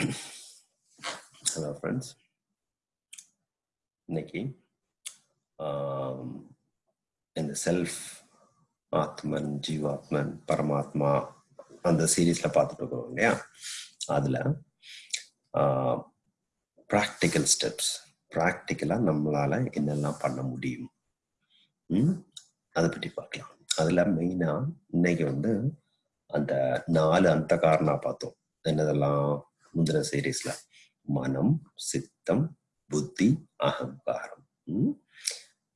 Hello friends இன்னைக்கு ஆம், இந்த செல்ஃப் ஆத்மன் ஜீவாத்மன் பரமாத்மா அந்த சீரீஸ்ல பார்த்துட்டு இருக்கோம் இல்லையா? அதுல ப்ராக்டிக்கல் ஸ்டெப்ஸ் ப்ராக்டிக்கலாக நம்மளால என்னெல்லாம் பண்ண முடியும்? ம்? அதை பற்றி பார்க்கலாம். அதில் மெயினாக இன்னைக்கு வந்து அந்த நாலு அந்த காரணா பார்த்தோம். என்னதெல்லாம் முந்தின சீரீஸ்ல மனம் சித்தம் புத்தி அகங்காரம். ம்?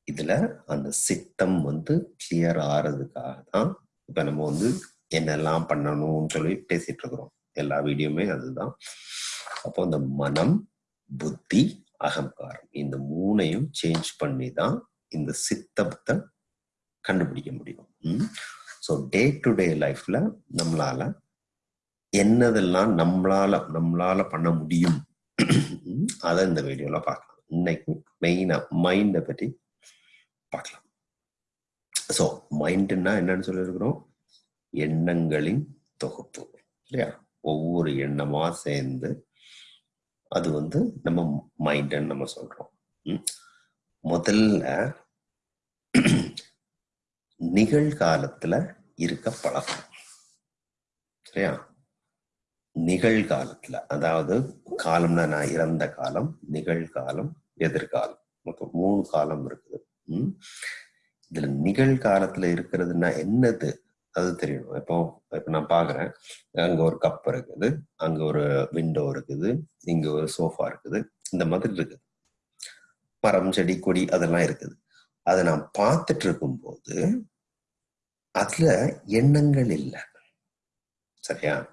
இதுல அந்த சித்தம் வந்து கிளியர் ஆறதுக்காக தான் இப்ப நம்ம வந்து என்னெல்லாம் பண்ணணும்னு சொல்லி பேசிட்டு இருக்கிறோம். எல்லா வீடியோமே அதுதான். அப்போ அந்த மனம் புத்தி அகங்காரம் இந்த மூணையும் சேஞ்ச் பண்ணி தான் இந்த சித்தத்தை கண்டுபிடிக்க முடியும். ஸோ டே டு டே லைஃப்ல நம்மளால என்னதெல்லாம் நம்மளால நம்மளால பண்ண முடியும்? அதை இந்த வீடியோல பார்க்கலாம். இன்னைக்கு மெயினா மைண்டை பற்றி பார்க்கலாம். ஸோ மைண்டுன்னா என்னன்னு சொல்லியிருக்கிறோம்? எண்ணங்களின் தொகுப்பு. இல்லையா? ஒவ்வொரு எண்ணமா சேர்ந்து அது வந்து நம்ம மைண்டுன்னு நம்ம சொல்றோம். ம். முதல்ல நிகழ்காலத்துல இருக்க பழக்கம். சரியா? நிகழ்காலத்துல அதாவது காலம்னா நான் இறந்த காலம் நிகழ்காலம் எதிர்காலம். மொத்தம் மூணு காலம் இருக்குது. உம் இதுல நிகழ்காலத்துல இருக்கிறதுனா என்னது? அது தெரியணும். இப்போ இப்ப நான் பாக்குறேன். அங்க ஒரு கப் இருக்குது அங்க ஒரு விண்டோ இருக்குது இங்க ஒரு சோஃபா இருக்குது இந்த மாதிரி இருக்குது. மரம் செடி கொடி அதெல்லாம் இருக்குது. அதை நான் பார்த்துட்டு இருக்கும்போது அதுல எண்ணங்கள் இல்லை. சரியா?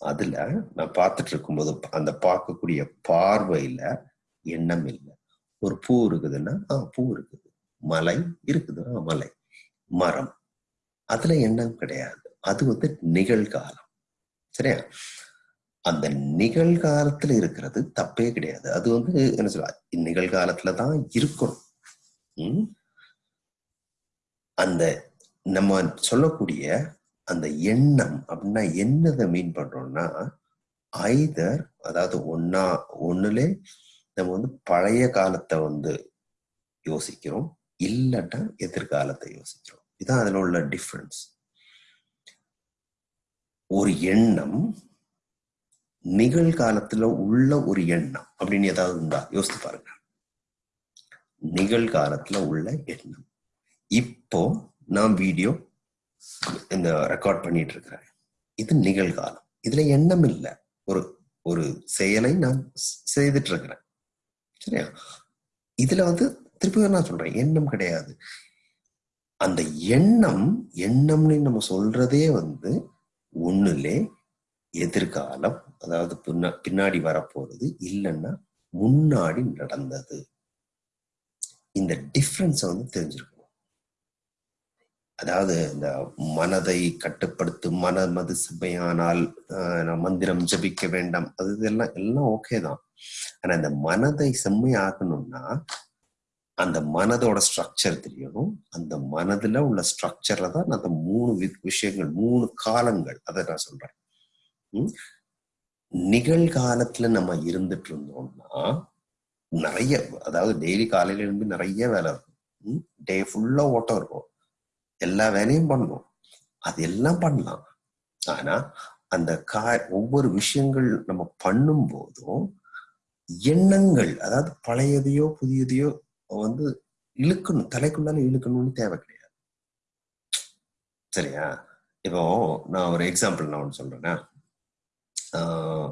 அதுல நான் பார்த்துட்டு இருக்கும்போது அந்த பார்க்கக்கூடிய பார்வையில எண்ணம் இல்லை. ஒரு பூ இருக்குதுன்னா ஆ பூ இருக்குது. மலை இருக்குது மலை. மரம். அதுல எண்ணம் கிடையாது. அது வந்து நிகழ்காலம். சரியா? அந்த நிகழ்காலத்துல இருக்கிறது தப்பே கிடையாது. அது வந்து என்ன சொல்ல நிகழ்காலத்துல தான் இருக்கணும். அந்த நம்ம சொல்லக்கூடிய அந்த எண்ணம் அப்படின்னா என்னதை மீன் பண்றோம்னா ஐதர் அதாவது ஒன்னா ஒண்ணுல நம்ம வந்து பழைய காலத்தை வந்து யோசிக்கிறோம் இல்லட்டா எதிர்காலத்தை யோசிக்கிறோம். இதான் அதுல உள்ள டிஃபரன்ஸ் ஒரு எண்ணம் நிகழ்காலத்துல உள்ள ஒரு எண்ணம் அப்படின்னு ஏதாவது இருந்தா யோசித்து பாருங்க. நிகழ்காலத்துல உள்ள எண்ணம். இப்போ நான் வீடியோ இந்த ரெக்கார்ட் பண்ணிட்டு இருக்கிறேன் இது நிகழ்காலம். இதுல எண்ணம் இல்லை. ஒரு ஒரு செயலை நான் செய்துட்டு இருக்கிறேன் சரியா? இதுல வந்து திருப்பி நான் சொல்றேன். எண்ணம் கிடையாது. அந்த எண்ணம் எண்ணம்னு நம்ம சொல்றதே வந்து ஒண்ணுலே எதிர்காலம் அதாவது பின்னா- பின்னாடி வரப்போறது இல்லைன்னா முன்னாடி நடந்தது. இந்த டிஃப்ரென்ஸை வந்து தெரிஞ்சிருக்கும் அதாவது இந்த மனதை கட்டுப்படுத்தும் மனமது செம்மையானால் ஆஹ், மந்திரம் ஜபிக்க வேண்டாம். அது இதெல்லாம் எல்லாம் ஓகே தான். ஆனா இந்த மனதை செம்மையாக்கணும்னா அந்த மனதோட ஸ்ட்ரக்சர் தெரியணும். அந்த மனதுல உள்ள ஸ்ட்ரக்சர்ல தான் அந்த மூணு விஷயங்கள் மூணு காலங்கள் அதை நான் சொல்றேன். நிகழ்காலத்துல நம்ம இருந்துட்டு இருந்தோம்னா நிறைய அதாவது டெய்லி காலையில இருந்து நிறைய வேலை இருக்கும். டே ஃபுல்லா ஓட்டம் இருக்கும். எல்லா வேலையும் பண்ணணும் அது எல்லாம் பண்ணலாம். ஆனா அந்த கா ஒவ்வொரு விஷயங்கள் நம்ம பண்ணும் போதும் எண்ணங்கள் அதாவது பழையதையோ புதியதையோ வந்து இழுக்கணும். தலைக்குள்ளால இழுக்கணும்னு தேவை கிடையாது. சரியா? இப்போ நான் ஒரு எக்ஸாம்பிள் நான் ஒன்று சொல்றேன்னா ஆஹ்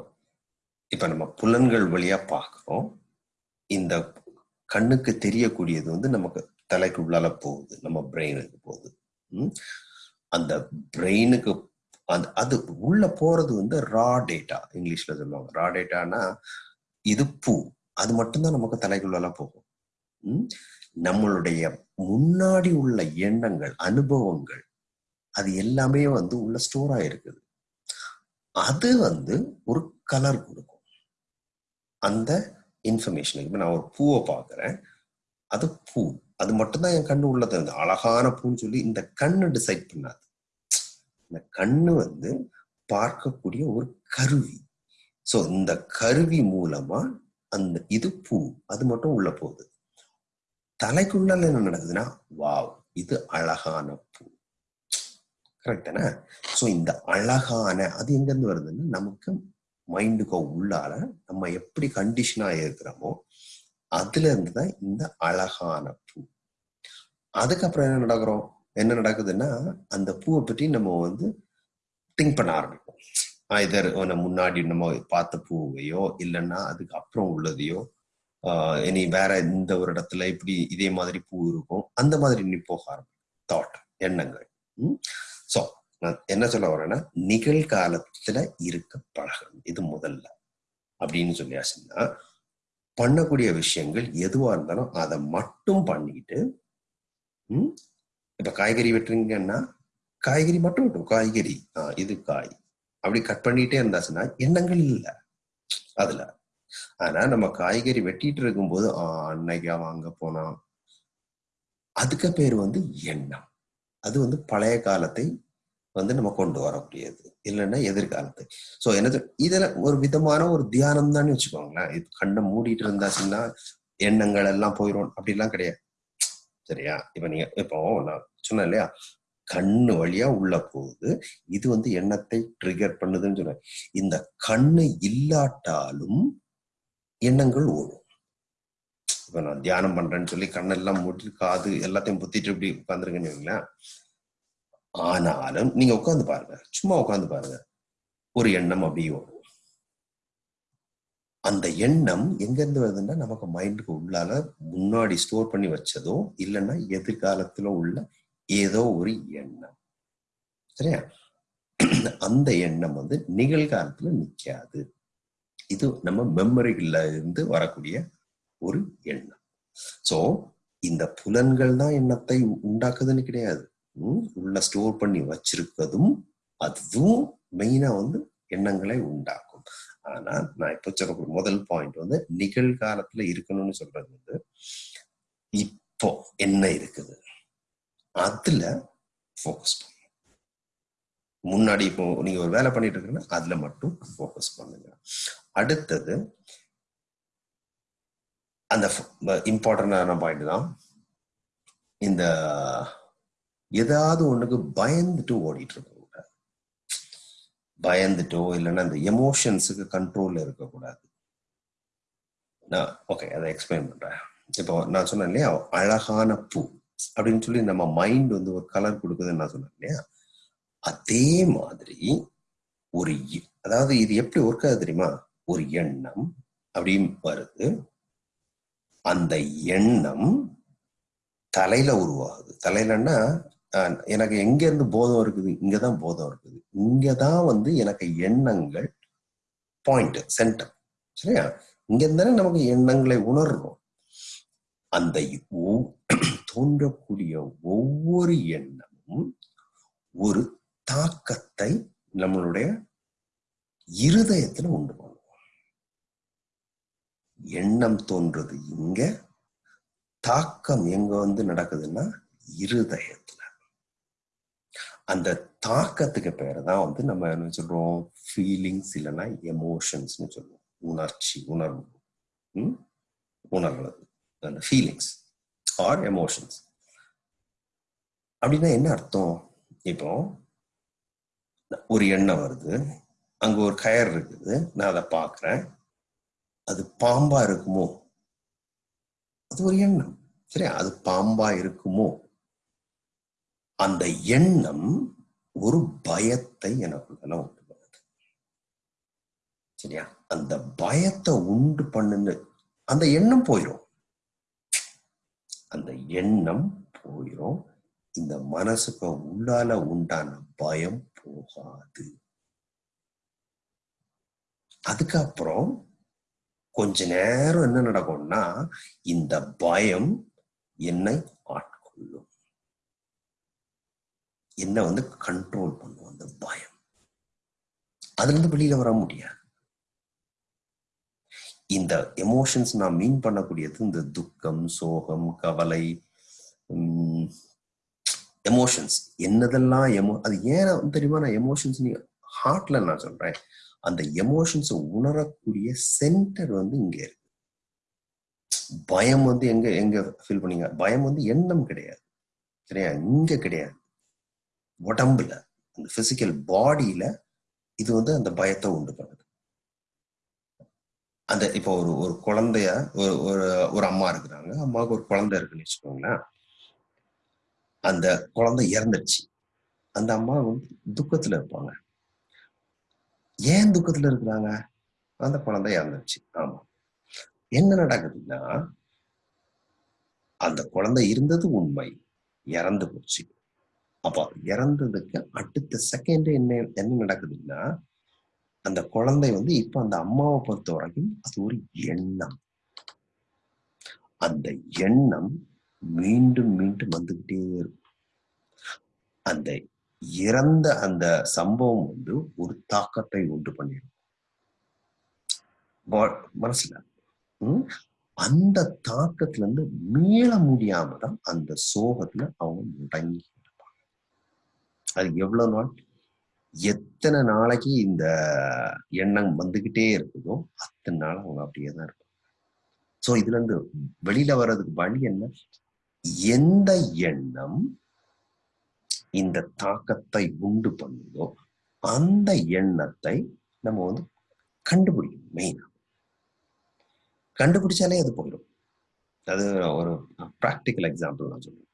இப்ப நம்ம புலன்கள் வழியா பார்க்கிறோம். இந்த கண்ணுக்கு தெரியக்கூடியது வந்து நமக்கு தலைக்கு உள்ளால போகுது. நம்ம பிரெயினுக்கு போகுது. அந்த பிரெயினுக்கு அந்த அது உள்ள போறது வந்து ரா டேட்டா இங்கிலீஷ்ல சொல்லுவாங்க. ரா டேட்டானா இது பூ. அது மட்டும்தான் நமக்கு தலைக்குள்ளெல்லாம் போகும். ம்? நம்மளுடைய முன்னாடி உள்ள எண்ணங்கள் அனுபவங்கள் அது எல்லாமே வந்து உள்ள ஸ்டோர் ஆயிருக்குது. அது வந்து ஒரு கலர் கொடுக்கும். அந்த இன்ஃபர்மேஷன் இப்ப நான் ஒரு பூவை பார்க்குறேன். அது பூ. அது மட்டும்தான் என் கண்ணு உள்ளது. அந்த அழகான பூன்னு சொல்லி இந்த கண்ணு டிசைட் பண்ணாது. இந்த கண்ணு வந்து பார்க்கக்கூடிய ஒரு கருவி. சோ இந்த கருவி மூலமா அந்த இது பூ அது மட்டும் உள்ள போகுது. தலைக்குள்ள என்ன நடக்குதுன்னா வாவ் இது அழகான பூ. கரெக்ட் தானே? சோ இந்த அழகான அது எங்க இருந்து வருதுன்னா நமக்கு மைண்டுக்கு உள்ளால நம்ம எப்படி கண்டிஷனா இருக்கிறோமோ அதுல இருந்து தான் இந்த அழகான பூ. அதுக்கப்புறம் என்ன நடக்கிறோம்? என்ன நடக்குதுன்னா அந்த பூவை பற்றி நம்ம வந்து திங்க் பண்ண ஆரம்பிப்போம். இதர் முன்னாடி நம்ம பார்த்த பூவையோ இல்லைன்னா அதுக்கு அப்புறம் உள்ளதையோ ஆஹ் இனி வேற இந்த ஒரு இடத்துல இப்படி இதே மாதிரி பூ இருக்கும். அந்த மாதிரி நீ போக ஆரம்பிக்கும். தாட் எண்ணங்கள். ஸோ நான் என்ன சொல்ல வரேன்னா நிகழ்காலத்துல இருக்க பழகணும் இது முதல்ல. அப்படின்னு சொல்லியாச்சுன்னா பண்ணக்கூடிய விஷயங்கள் எதுவா இருந்தாலும் அதை மட்டும் பண்ணிட்டு ம் இப்ப காய்கறி வெட்டுறீங்கன்னா காய்கறி மட்டும் வெட்டும் காய்கறி ஆஹ் இது காய். அப்படி கட் பண்ணிட்டே இருந்தாச்சுன்னா எண்ணங்கள் இல்லை. அதுல. ஆனா நம்ம காய்கறி வெட்டிட்டு இருக்கும்போது ஆஹ் அன்னைக்கா வாங்க போனா அதுக்கு பேர் வந்து எண்ணம். அது வந்து பழைய காலத்தை வந்து நம்ம கொண்டு வரக்கூடியது. இல்லைன்னா எதிர்காலத்து. சோ என்ன இதுல ஒரு விதமான ஒரு தியானம் தான் வச்சுக்கோங்களேன். இது கண்ணை மூடிட்டு இருந்தாச்சுன்னா எண்ணங்கள் எல்லாம் போயிடும் அப்படிலாம் கிடையாது. சரியா? இப்ப நீங்க இப்போ நான் சொன்னேன் இல்லையா? கண்ணு வழியா உள்ள போகுது. இது வந்து எண்ணத்தை ட்ரிகர் பண்ணுதுன்னு சொன்னேன். இந்த கண்ணு இல்லாட்டாலும் எண்ணங்கள் ஓடும். இப்ப நான் தியானம் பண்றேன்னு சொல்லி கண்ணெல்லாம் மூடி காது எல்லாத்தையும் புத்திட்டு இப்படி உட்காந்துருக்கீங்களா ஆனாலும் நீங்க உட்காந்து பாருங்க. சும்மா உட்காந்து பாருங்க. ஒரு எண்ணம் அப்படியே வரும் அந்த எண்ணம் எங்க இருந்து வருதுன்னா நமக்கு மைண்டுக்கு உள்ளால முன்னாடி ஸ்டோர் பண்ணி வச்சதோ இல்லைன்னா எதிர்காலத்துல உள்ள ஏதோ ஒரு எண்ணம். சரியா? அந்த எண்ணம் வந்து நிகழ்காலத்துல நிக்காது. இது நம்ம மெமரிகள்ல இருந்து வரக்கூடிய ஒரு எண்ணம். சோ இந்த புலன்கள் தான் எண்ணத்தை உண்டாக்குதுன்னு கிடையாது. உள்ள ஸ்டோர் பண்ணி வச்சிருக்கதும் அதுவும் மெயினா வந்து எண்ணங்களை உண்டாக்கும். ஆனா நான் இப்ப சொல்லக்கூடிய முதல் பாயிண்ட் வந்து நிகழ்காலத்துல இருக்கணும்னு சொல்றது வந்து இப்போ என்ன இருக்குது? அதுல ஃபோக்கஸ் பண்ணுங்க முன்னாடி இப்போ நீங்க ஒரு வேலை பண்ணிட்டு இருக்கீங்கன்னா அதுல மட்டும் ஃபோக்கஸ் பண்ணுங்க. அடுத்தது அந்த இம்பார்ட்டன்டான பாயிண்ட் தான் இந்த ஏதாவது ஒண்ணுக்கு பயந்துட்டு ஓடிட்டு இருக்க கூடாது. பயந்துட்டோ இல்லைன்னா அந்த எமோஷன்ஸுக்கு கண்ட்ரோல்ல இருக்கக்கூடாது நான் ஓகே அதை எக்ஸ்பிளைன் பண்றேன். இப்போ நான் சொன்னேன் இல்லையா அழகான பூ அப்படின்னு சொல்லி நம்ம மைண்ட் வந்து ஒரு கலர் கொடுக்குதுன்னு நான் சொன்னேன் இல்லையா? அதே மாதிரி ஒரு அதாவது இது எப்படி ஒர்க் ஆகுது தெரியுமா? ஒரு எண்ணம் அப்படின்னு வருது. அந்த எண்ணம் தலையில உருவாகுது. தலையிலன்னா எனக்கு எங்க இருந்து போதம் இருக்குது? இங்கதான் போதம் இருக்குது. இங்கதான் வந்து எனக்கு எண்ணங்கள் பாயிண்ட் சென்டர் சரியா? இங்க இருந்தாலே நமக்கு எண்ணங்களை உணர்றோம். அந்த தோன்றக்கூடிய ஒவ்வொரு எண்ணமும் ஒரு தாக்கத்தை நம்மளுடைய இருதயத்துல உண்டு பண்ணும். எண்ணம் தோன்றது இங்க தாக்கம் எங்க வந்து நடக்குதுன்னா இருதயத்துல. அந்த தாக்கத்துக்கு பேர் தான் வந்து நம்ம என்ன சொல்றோம்? ஃபீலிங்ஸ் இல்லைன்னா எமோஷன்ஸ்னு சொல்லுவோம். உணர்ச்சி உணர்வு. உணர்வு. அந்த ஃபீலிங்ஸ் ஆர் எமோஷன்ஸ் அப்படின்னா என்ன அர்த்தம்? இப்போ ஒரு எண்ணம் வருது. அங்க ஒரு கயர் இருக்குது. நான் அதை பாக்குறேன் அது பாம்பா இருக்குமோ? அது ஒரு எண்ணம். சரியா? அது பாம்பா இருக்குமோ? அந்த எண்ணம் ஒரு பயத்தை எனக்குள்ளெல்லாம் உண்டு பண்ணுது சரியா? அந்த பயத்தை உண்டு பண்ணுன்னு அந்த எண்ணம் போயிடும் அந்த எண்ணம் போயிடும் இந்த மனசுக்கு உள்ளால உண்டான பயம் போகாது. அதுக்கப்புறம் கொஞ்ச நேரம் என்ன நடக்கும்னா இந்த பயம் என்னை என்ன வந்து கண்ட்ரோல் பண்ணும் அந்த பயம். அதுல இருந்து வெளியில வர முடியாது. இந்த எமோஷன்ஸ் நான் மீன் பண்ணக்கூடியது இந்த துக்கம் சோகம் கவலை எமோஷன்ஸ் என்னதெல்லாம் எமோ அது ஏன் தெரியுமா? நான் எமோஷன்ஸ் நீ ஹார்ட்ல நான் சொல்றேன். அந்த எமோஷன்ஸை உணரக்கூடிய சென்டர் வந்து இங்க இருக்கு. பயம் வந்து எங்க எங்க ஃபீல் பண்ணீங்க? பயம் வந்து எண்ணம் கிடையாது. சரியா? இங்க கிடையாது. உடம்புல அந்த பிசிக்கல் பாடியில இது வந்து அந்த பயத்தை உண்டு பண்ணுது. அந்த இப்போ ஒரு ஒரு குழந்தைய ஒரு ஒரு ஒரு அம்மா இருக்கிறாங்க. அம்மாவுக்கு ஒரு குழந்தை இருக்குன்னு வச்சுக்கோங்களேன். அந்த குழந்தை இறந்துடுச்சு. அந்த அம்மா வந்து துக்கத்துல இருப்பாங்க. ஏன் துக்கத்துல இருக்கிறாங்க? அந்த குழந்தை இறந்துடுச்சு. ஆமா. என்ன நடக்குதுன்னா அந்த குழந்தை இருந்தது உண்மை. இறந்து போச்சு. அப்போ இறந்ததுக்கு அடுத்த செகண்ட் என்ன என்ன நடக்குதுன்னா அந்த குழந்தை வந்து இப்ப அந்த அம்மாவை பொறுத்த வரைக்கும் அது ஒரு எண்ணம். அந்த எண்ணம் மீண்டும் மீண்டும் வந்துகிட்டே இருக்கும். அந்த இறந்த அந்த சம்பவம் வந்து ஒரு தாக்கத்தை உண்டு பண்ணிடும். மனசுல. உம் அந்த தாக்கத்துல இருந்து மீள முடியாம தான் அந்த சோகத்துல அவங்க முடங்கி அது எவ்வளவு நாள்? எத்தனை நாளைக்கு இந்த எண்ணம் வந்துகிட்டே இருக்குதோ அத்தனை நாள் அவங்க அப்படியே தான் இருக்கும் ஸோ இதுல இருந்து வெளியில வர்றதுக்கு வழி என்ன? எந்த எண்ணம் இந்த தாக்கத்தை உண்டு பண்ணுதோ அந்த எண்ணத்தை நம்ம வந்து கண்டுபிடிக்கணும் மெயினா கண்டுபிடிச்சாலே அது போயிடும் அது ஒரு ப்ராக்டிக்கல் எக்ஸாம்பிள் நான் சொல்லுவேன்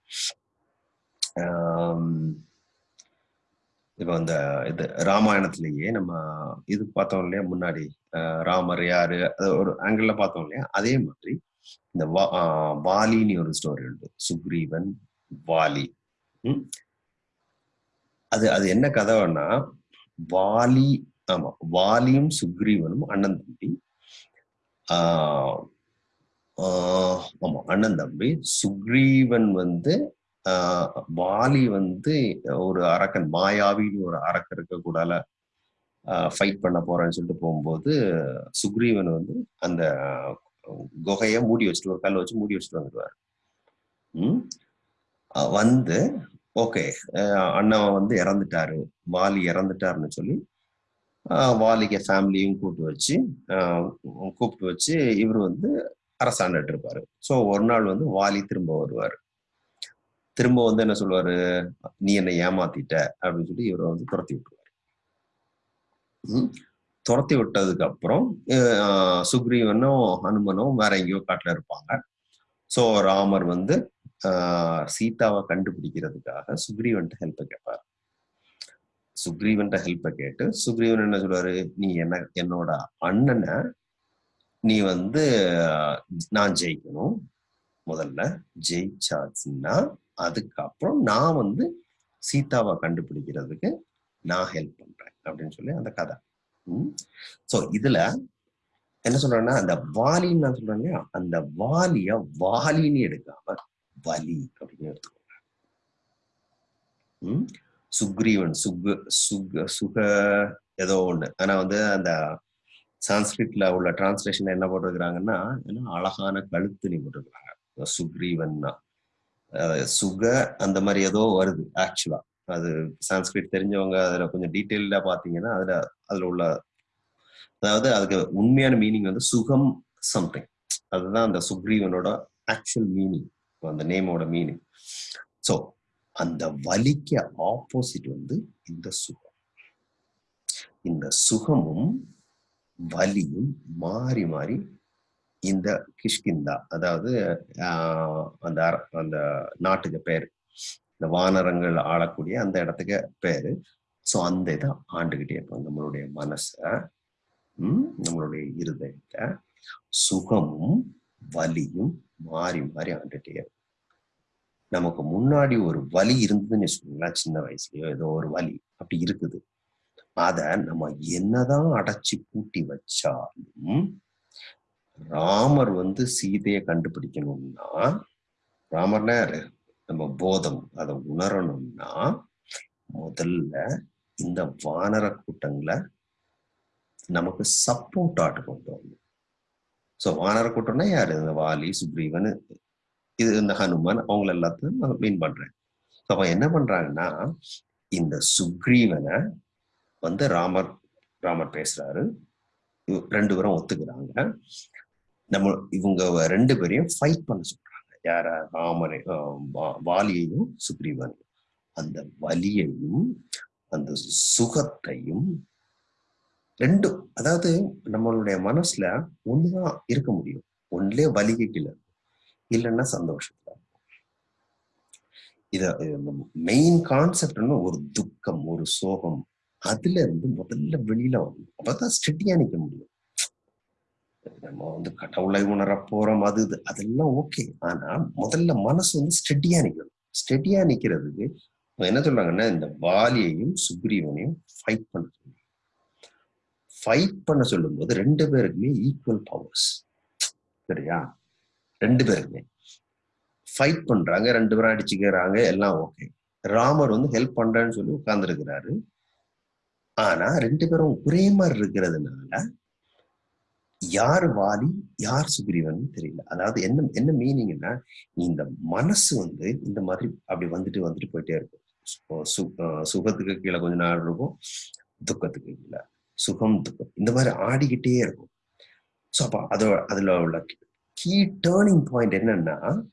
இப்போ அந்த இது ராமாயணத்திலேயே நம்ம இது பார்த்தோம் இல்லையா? முன்னாடி ராமர் யாரு? ஒரு ஆங்கிள் பார்த்தோம் இல்லையா? அதே மாதிரி இந்த வா வாலின்னு ஒரு ஸ்டோரி உண்டு. சுக்ரீவன் வாலி. அது அது என்ன கதைன்னா வாலி ஆமா வாலியும் சுக்ரீவனும் அண்ணன் தம்பி ஆஹ் ஆமா அண்ணன் தம்பி சுக்ரீவன் வந்து வாலி வந்து ஒரு அரக்கன் மாயாவின்னு ஒரு அரக்கன் இருக்க கூடால ஃபைட் பண்ண போறேன்னு சொல்லிட்டு போகும்போது சுக்ரீவன் வந்து அந்த குகைய மூடி வச்சுட்டு ஒரு வச்சு மூடி வச்சுட்டு வந்துடுவார். வந்து ஓகே அண்ணன் வந்து இறந்துட்டாரு வாலி இறந்துட்டாருன்னு சொல்லி வாலிக்க ஃபேமிலியும் கூப்பிட்டு வச்சு கூப்பிட்டு வச்சு இவர் வந்து அரசாண்டுட்டு இருப்பாரு ஸோ ஒரு நாள் வந்து வாலி திரும்ப வருவார். திரும்ப வந்து என்ன சொல்லுவாரு? நீ என்னை ஏமாத்திட்ட அப்படின்னு சொல்லி இவரை வந்து துரத்தி விட்டுருவாரு. துரத்தி விட்டதுக்கு அப்புறம் சுக்ரீவனும் ஹனுமனும் வேற எங்கேயோ காட்டுல இருப்பாங்க. ஸோ ராமர் வந்து சீதாவை கண்டுபிடிக்கிறதுக்காக சுக்ரீவன்ட்ட ஹெல்ப்பை கேட்பார் சுக்ரீவன்ட்ட ஹெல்ப்பை கேட்டு சுக்ரீவன் என்ன சொல்லுவாரு? நீ என்ன என்னோட அண்ணனை நீ வந்து நான் ஜெயிக்கணும். முதல்ல ஜெயிச்சாச்சுன்னா அதுக்கப்புறம் நான் வந்து சீதாவை கண்டுபிடிக்கிறதுக்கு நான் ஹெல்ப் பண்றேன் அப்படின்னு சொல்லி அந்த கதை. உம் சோ இதுல என்ன சொல்றேன்னா அந்த வாலின்னு நான் சொல்றேன் இல்லையா? அந்த வாலிய வாலின்னு எடுக்காம வலி அப்படின்னு எடுத்துக்கோங்க. உம் சுக்ரீவன் சுக சுக சுக ஏதோ ஒண்ணு. ஆனா வந்து அந்த சான்ஸ்கிரிட்ல உள்ள டிரான்ஸ்லேஷன் என்ன போட்டிருக்கிறாங்கன்னா அழகான கழுத்து நீ போட்டிருக்கிறாங்க. சுக்ரீவன்னா. சுக அந்த மாதிரி ஏதோ வருது ஆக்சுவலா அது சான்ஸ்கிரிட் தெரிஞ்சவங்க அதுல கொஞ்சம் டீட்டெயில்டா பாத்தீங்கன்னா அதுல அதுல உள்ள அதாவது அதுக்கு உண்மையான மீனிங் வந்து சுகம் சம்திங் அதுதான் அந்த சுக்ரீவனோட ஆக்சுவல் மீனிங் அந்த நேமோட மீனிங் ஸோ அந்த வலிக்கு ஆப்போசிட் வந்து இந்த சுகம். இந்த சுகமும் வலியும் மாறி மாறி இந்த கிஷ்கிந்தா அதாவது அந்த அந்த நாட்டுக்கு பேர். இந்த வானரங்கள் ஆளக்கூடிய அந்த இடத்துக்கு பேரு. ஸோ அந்த இதை ஆண்டுகிட்டே இருப்போம். நம்மளுடைய மனச உம் நம்மளுடைய இருதயத்தை சுகமும் வலியும் மாறி மாறி ஆண்டுகிட்டே இருக்கும். நமக்கு முன்னாடி ஒரு வலி இருந்ததுன்னு வச்சுக்கோங்களேன் சின்ன வயசுலயோ ஏதோ ஒரு வலி அப்படி இருக்குது. அத நம்ம என்னதான் அடைச்சி பூட்டி வச்சாலும் ராமர் வந்து சீதையை கண்டுபிடிக்கணும்னா ராமர்னா நம்ம போதம். அதை உணரணும்னா முதல்ல இந்த வானர கூட்டங்களை நமக்கு சப்போர்ட் ஆட்டு கொண்டு வரணும். ஸோ வானர கூட்டம்னா யாரு? இந்த வாலி சுக்ரீவன் இது இந்த ஹனுமான் அவங்கள எல்லாத்தையும் நான் மீன் பண்றேன். அவன் என்ன பண்றாங்கன்னா இந்த சுக்ரீவனை வந்து ராமர் ராமர் பேசுறாரு. ரெண்டு பேரும் ஒத்துக்கிறாங்க. நம்ம இவங்க ரெண்டு பேரையும் ஃபைட் பண்ண சொல்றாங்க. யார? ராமரை வா- வாலியையும் சுக்ரீவனையும். அந்த வலியையும் அந்த சுகத்தையும் ரெண்டும் அதாவது நம்மளுடைய மனசுல ஒண்ணுதான் இருக்க முடியும். ஒன்றுலயே வலிக்கு இல்லைன்னா சந்தோஷத்துல இத மெயின் கான்செப்ட்னு ஒரு துக்கம் ஒரு சோகம் அதுல இருந்து முதல்ல வெளியில வரணும். அப்பதான் ஸ்டெடியா நிக்க முடியும். நம்ம வந்து கடவுளை உணர போறோம் அது இது அதெல்லாம் ஓகே ஆனா முதல்ல மனசு வந்து ஸ்டெடியா நிக்கணும். ஸ்டெடியா நிக்கிறதுக்கு என்ன சொல்றாங்கன்னா இந்த வாலியையும் சுக்ரீவனையும் ஃபைட் பண்ண சொல்லணும். ஃபைட் பண்ண சொல்லும்போது ரெண்டு பேருக்குமே ஈக்குவல் பவர்ஸ் சரியா? ரெண்டு பேருக்குமே. ஃபைட் பண்றாங்க ரெண்டு பேரும் அடிச்சுக்கிறாங்க எல்லாம் ஓகே ராமர் வந்து ஹெல்ப் பண்றேன்னு சொல்லி உட்கார்ந்துருக்கிறாரு. ஆனா ரெண்டு பேரும் ஒரே மாதிரி இருக்கிறதுனால யார் வாலி யார் சுக்ரீவன் தெரியல. அதாவது என்ன என்ன மீனிங்னா இந்த மனசு வந்து இந்த மாதிரி அப்படி வந்துட்டு வந்துட்டு போயிட்டே இருக்கும். சு- சுகத்துக்கு கீழே கொஞ்ச நாள் இருக்கும் துக்கத்துக்கு கீழே. சுகம் துக்கம். இந்த மாதிரி ஆடிக்கிட்டே இருக்கும். ஸோ அப்போ அதோ அதில் உள்ள கீ டேர்னிங் பாயிண்ட் என்னன்னா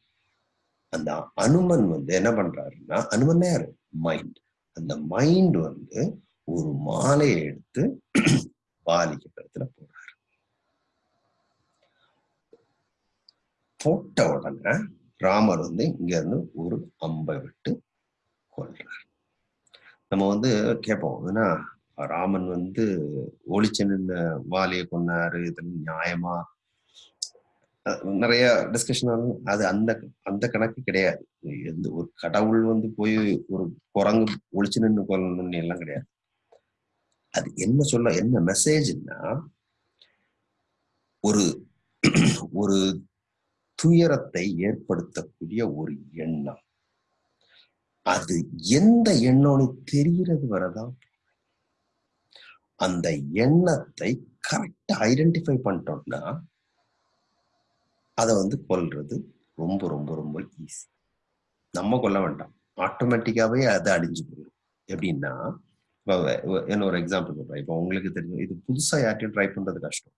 அந்த அனுமன் வந்து என்ன பண்றாருன்னா அனுமன் யாரு? மைண்ட் அந்த மைண்ட் வந்து ஒரு மாலையை எடுத்து வாலிக்கு இடத்துல போடுறாரு. போட்ட உடனே ராமர் வந்து இங்க இருந்து ஒரு அம்பை விட்டு கொள்றார் நம்ம வந்து கேட்போம் ஏன்னா ராமன் வந்து ஒளிச்சு நின்று வாலியை கொண்டாரு இதெல்லாம் நியாயமா? நிறைய டிஸ்கஷன் ஆகும். அது அந்த அந்த கணக்கு கிடையாது. எந்த ஒரு கடவுள் வந்து போய் ஒரு குரங்கு ஒளிச்சு நின்று கொள்ளணும்னு எல்லாம் கிடையாது. அது என்ன சொல்ல என்ன மெசேஜ்னா ஒரு ஒரு துயரத்தை ஏற்படுத்தக்கூடிய ஒரு எண்ணம். அது எந்த எண்ணம்னு தெரிகிறது வரதான் அந்த எண்ணத்தை கரெக்டா ஐடென்டிஃபை பண்ணிட்டோம்னா அதை வந்து கொல்றது ரொம்ப ரொம்ப ரொம்ப ஈஸி நம்ம கொல்ல வேண்டாம். ஆட்டோமேட்டிக்காவே அது அழிஞ்சு போயிடும். எப்படின்னா இப்போ என்ன ஒரு எக்ஸாம்பிள் சொல்றேன். இப்போ உங்களுக்கு தெரியும் இது புதுசா யார்ட்டையும் ட்ரை பண்றது கஷ்டம்.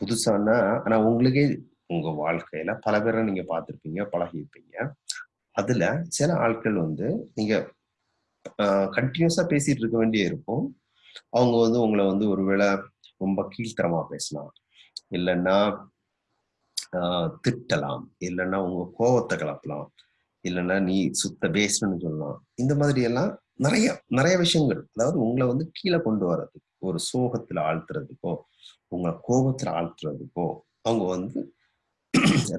புதுசானா ஆனா உங்களுக்கே உங்க வாழ்க்கையில பல பேரை நீங்க பார்த்துருப்பீங்க பழகியிருப்பீங்க. அதுல சில ஆட்கள் வந்து நீங்க கண்டினியூஸா பேசிட்டு இருக்க வேண்டிய இருக்கும். அவங்க வந்து உங்களை வந்து ஒருவேளை ரொம்ப கீழ்த்தரமா பேசலாம். இல்லைன்னா ஆஹ் திட்டலாம். இல்லைன்னா உங்க கோவத்தை கிளப்பலாம் இல்லைன்னா நீ சுத்த பேசணும்னு சொல்லலாம். இந்த மாதிரி எல்லாம் நிறைய நிறைய விஷயங்கள். அதாவது உங்களை வந்து கீழே கொண்டு வர்றதுக்கு ஒரு சோகத்துல ஆழ்த்துறதுக்கோ உங்களை கோபத்துல ஆழ்த்துறதுக்கோ அவங்க வந்து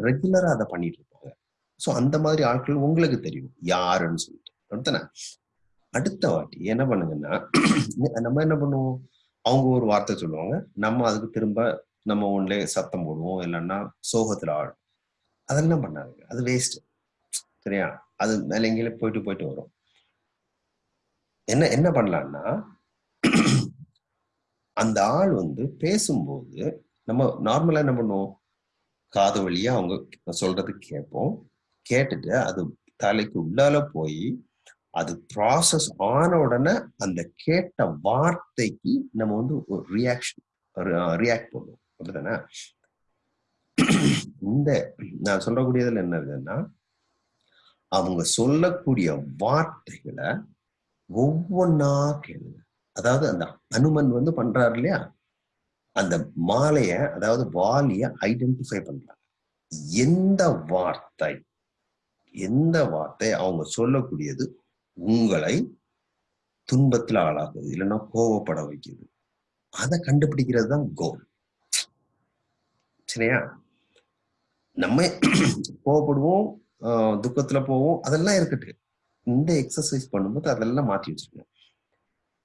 ரெகுலரா அதை பண்ணிட்டு இருப்பாங்க. ஸோ அந்த மாதிரி ஆட்கள் உங்களுக்கு தெரியும். யாருன்னு சொல்லிட்டு. அடுத்தன அடுத்த வாட்டி என்ன பண்ணுங்கன்னா நம்ம என்ன பண்ணுவோம்? அவங்க ஒரு வார்த்தை சொல்லுவாங்க. நம்ம அதுக்கு திரும்ப நம்ம ஒன்லே சத்தம் போடுவோம். இல்லைன்னா சோகத்துல ஆடும் அதெல்லாம் பண்ணாதுங்க. அது வேஸ்ட் சரியா? அது மேல எங்கேயே போயிட்டு போயிட்டு வரும். என்ன என்ன பண்ணலாம்னா அந்த ஆள் வந்து பேசும்போது நம்ம நார்மலா என்ன பண்ணுவோம்? காது வழியா அவங்க சொல்றது கேட்போம். கேட்டுட்டு அது தலைக்கு உள்ளால போய் அது ப்ராசஸ் ஆன உடனே அந்த கேட்ட வார்த்தைக்கு நம்ம வந்து ஒரு ரியாக்ஷன் ரியாக்ட் பண்ணுவோம். அப்படிதானே இந்த நான் சொல்லக்கூடியதுல என்ன இருக்குன்னா அவங்க சொல்லக்கூடிய வார்த்தைகளை ஒவ்வொன்னா கேளுங்க. அதாவது அந்த அனுமன் வந்து பண்றாரு இல்லையா? அந்த மாலைய அதாவது வாலிய ஐடென்டிஃபை பண்றாங்க. எந்த வார்த்தை எந்த வார்த்தை அவங்க சொல்லக்கூடியது உங்களை துன்பத்துல ஆளாக்குது இல்லைன்னா கோவப்பட வைக்குது. அதை கண்டுபிடிக்கிறது தான் கோல் சரியா? நம்ம கோவப்படுவோம் துக்கத்துல போவோம் அதெல்லாம் இருக்கட்டு. இந்த எக்ஸசைஸ் பண்ணும்போது அதெல்லாம் மாற்றி வச்சிருக்கோம்.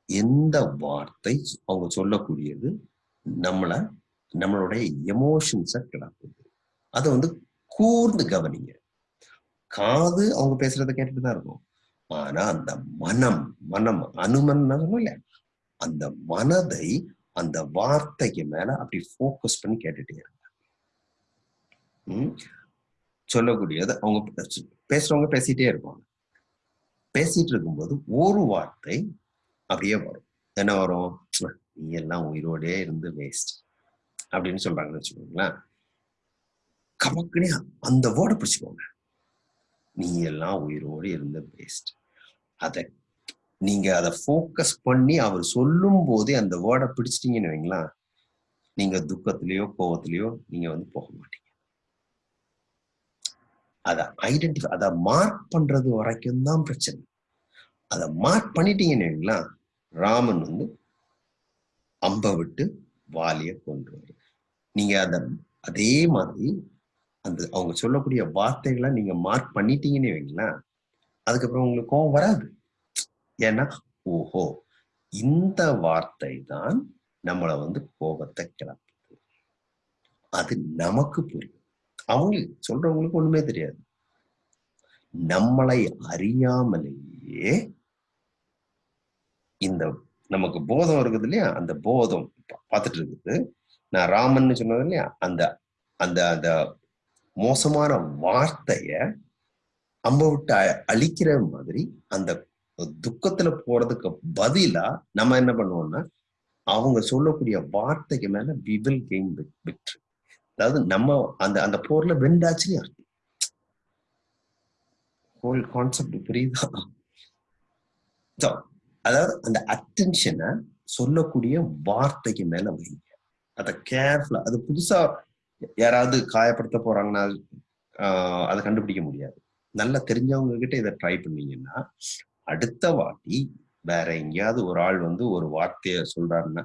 எந்த வார்த்தை அவங்க சொல்லக்கூடியது நம்மள நம்மளுடைய எமோஷன்ஸை கிளப்புது அதை வந்து கூர்ந்து கவனிங்க. காது அவங்க பேசுறதை கேட்டுட்டு தான் இருக்கும். ஆனா அந்த மனம் மனம் அனுமன் இல்ல. அந்த மனதை அந்த வார்த்தைக்கு மேல அப்படி போக்கஸ் பண்ணி கேட்டுட்டே இருங்க. சொல்லக்கூடியது அவங்க பேசுறவங்க பேசிட்டே இருப்பாங்க. பேசிட்டு இருக்கும்போது ஒரு வார்த்தை அப்படியே வரும். என்ன வரும்? நீ எல்லாம் உயிரோடே இருந்து வேஸ்ட் அப்படின்னு சொல்றாங்கன்னு வச்சுக்கோங்களேன். கமக்குனே அந்த வேர்டை பிடிச்சுக்கோங்க. நீ எல்லாம் உயிரோடு இருந்த வேஸ்ட் அதை நீங்க அதை ஃபோக்கஸ் பண்ணி அவர் சொல்லும் போதே அந்த வேர்டை பிடிச்சிட்டீங்கன்னு வைங்களா நீங்க துக்கத்திலேயோ கோவத்திலயோ நீங்க வந்து போக மாட்டீங்க. அதை ஐடென்டிஃபை அதை மார்க் பண்றது வரைக்கும் தான் பிரச்சனை. அதை மார்க் பண்ணிட்டீங்கன்னு வைங்களா ராமன் வந்து அம்பை விட்டு வாலிய வரும் நீங்க அத அதே மாதிரி அந்த அவங்க சொல்லக்கூடிய வார்த்தைகளை நீங்க மார்க் பண்ணிட்டீங்கன்னு வைங்களேன் அதுக்கப்புறம் உங்களுக்கு கோவம் வராது. ஏன்னா ஓஹோ இந்த வார்த்தை தான் நம்மளை வந்து கோபத்தை கிளப்புது. அது நமக்கு புரியும். அவங்களுக்கு சொல்றவங்களுக்கு ஒண்ணுமே தெரியாது. நம்மளை அறியாமலேயே இந்த நமக்கு போதம் இருக்குது இல்லையா? அந்த போதம் பார்த்துட்டு இருக்குது நான் ராமன் சொன்னது இல்லையா? அந்த அந்த அந்த மோசமான வார்த்தைய அம்ப விட்டு அழிக்கிற மாதிரி அந்த துக்கத்துல போறதுக்கு பதிலா நம்ம என்ன பண்ணுவோம்னா அவங்க சொல்லக்கூடிய வார்த்தைக்கு மேல வி வில் கெயின் விக்ட்ரி அதாவது நம்ம அந்த அந்த போர்ல வெண்டாச்சுன்னு அர்த்தம். ஹோல் கான்செப்ட் புரியுதா? அதாவது அந்த அட்டென்ஷனை சொல்லக்கூடிய வார்த்தைக்கு மேல வைங்க. அதை கேர்ஃபுல்லா அது புதுசா யாராவது காயப்படுத்த போறாங்கன்னா அதை கண்டுபிடிக்க முடியாது. நல்லா தெரிஞ்சவங்க கிட்ட இதை ட்ரை பண்ணீங்கன்னா அடுத்த வாட்டி வேற எங்கேயாவது ஒரு ஆள் வந்து ஒரு வார்த்தைய சொல்றாருன்னா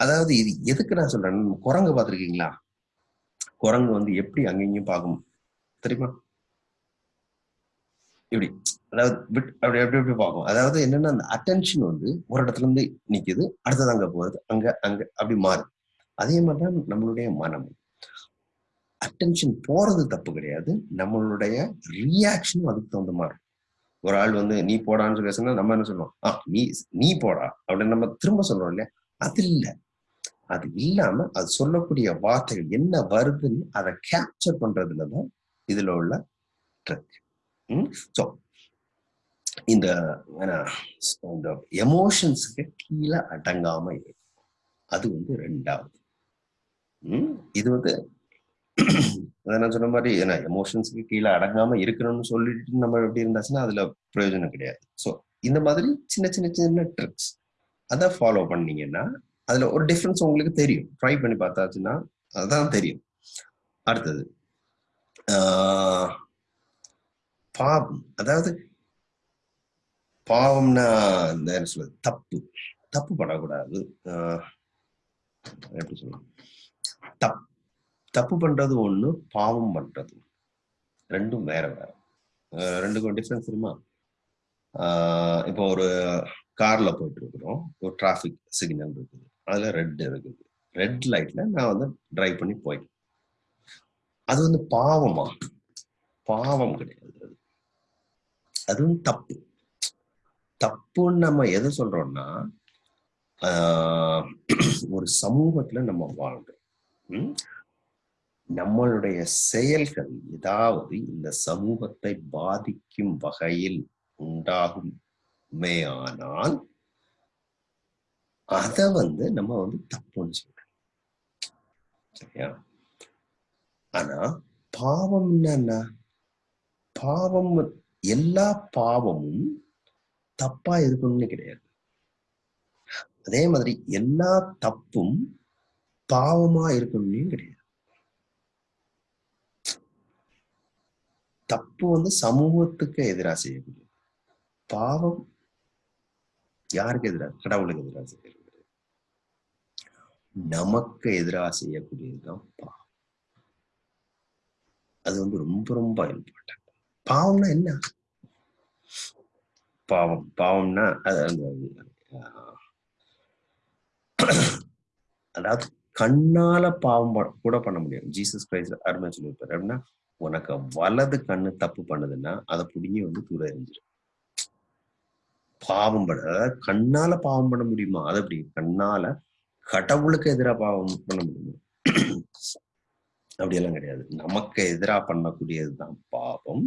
அதாவது இது எதுக்கு நான் சொல்றேன் குரங்கு பார்த்துருக்கீங்களா? குரங்கு வந்து எப்படி அங்கேயும் பார்க்கும் தெரியுமா? இப்படி அதாவது விட் அப்படி அப்படி அப்படி பார்க்கும். அதாவது என்னன்னா அந்த அட்டென்ஷன் வந்து ஒரு இடத்துல இருந்து நிக்குது அடுத்தது அங்க போகுது அங்க அங்க அப்படி மாறுது. அதே மாதிரி தான் நம்மளுடைய மனம். அட்டென்ஷன் போறது தப்பு கிடையாது நம்மளுடைய ரியாக்ஷனும் அதுக்கு தகுந்த மாதிரி. ஒரு ஆள் வந்து நீ போடான்னு சொல்லி நம்ம என்ன சொல்லுவோம்? ஆ நீ நீ போடா அப்படின்னு நம்ம திரும்ப சொல்றோம் இல்லையா? அது இல்லை. அது இல்லாம அது சொல்லக்கூடிய வார்த்தைகள் என்ன வருதுன்னு அதை கேப்சர் பண்றதுலதான் இதுல உள்ள ட்ரக் ஸோ இந்த இந்த எமோஷன்ஸுக்கு கீழே அடங்காம இருக்கும் அது வந்து ரெண்டாவது. இது வந்து நான் சொன்ன மாதிரி ஏன்னா எமோஷன்ஸுக்கு கீழே அடங்காம இருக்கணும்னு சொல்லிட்டு நம்ம எப்படி இருந்தாச்சுன்னா அதுல பிரயோஜனம் கிடையாது. ஸோ இந்த மாதிரி சின்ன சின்ன சின்ன ட்ரிக்ஸ் அதை ஃபாலோ பண்ணீங்கன்னா அதுல ஒரு டிஃப்ரென்ஸ் உங்களுக்கு தெரியும். ட்ரை பண்ணி பார்த்தாச்சுன்னா அதுதான் தெரியும். அடுத்தது பாவம். அதாவது பாவம்னா இந்த என்ன சொல்றது? தப்பு. தப்பு பண்ணக்கூடாது. எப்படி சொல்லலாம் தப் தப்பு பண்றது ஒண்ணு பாவம் பண்றது. ரெண்டும் வேற வேற. ரெண்டுக்கும் டிஃப்ரென்ஸ் தெரியுமா? இப்போ ஒரு கார்ல போயிட்டு இருக்கிறோம். ஒரு டிராஃபிக் சிக்னல் இருக்குது. அதுல ரெட் இருக்குது. ரெட் லைட்ல நான் வந்து டிரைவ் பண்ணி போய் அது வந்து பாவமா? பாவம் கிடையாது. அதுவும் தப்பு. தப்புன்னு நம்ம எதை சொல்றோம்னா ஒரு சமூகத்துல நம்ம வாழ்றோம். நம்மளுடைய செயல்கள் ஏதாவது இந்த சமூகத்தை பாதிக்கும் வகையில் உண்டாகும் ஆனால் அத வந்து நம்ம வந்து தப்புன்னு சொல்றோம். சரியா? ஆனா பாவம் என்ன? பாவம் எல்லா பாவமும் தப்பா இருக்கணும்னு கிடையாது. அதே மாதிரி எல்லா தப்பும் பாவமா இருக்கணும்னு கிடையாது. தப்பு வந்து சமூகத்துக்கு எதிராக செய்யக்கூடியது பாவம் யாருக்கு எதிராக கடவுளுக்கு எதிராக செய்யக்கூடியது? நமக்கு எதிராக செய்யக்கூடியதுதான் பாவம். அது வந்து ரொம்ப ரொம்ப இம்பார்ட்டன்ட் பாவம்னா என்ன? பாவம் பாவம்னா அது அந்த அதாவது கண்ணால பாவம் கூட பண்ண முடியும் ஜீசஸ் கிரைஸ்ட் அருமை சொல்லியிருப்பாரு. அப்படின்னா உனக்கு வலது கண்ணு தப்பு பண்ணுதுன்னா அதை புடிங்கி வந்து தூர எரிஞ்சிடும் பாவம் பண்ண அதாவது கண்ணால பாவம் பண்ண முடியுமா? அது அப்படி கண்ணால கடவுளுக்கு எதிராக பாவம் பண்ண முடியுமா? அப்படியெல்லாம் கிடையாது. நமக்கு எதிராக பண்ணக்கூடியதுதான் பாவம்.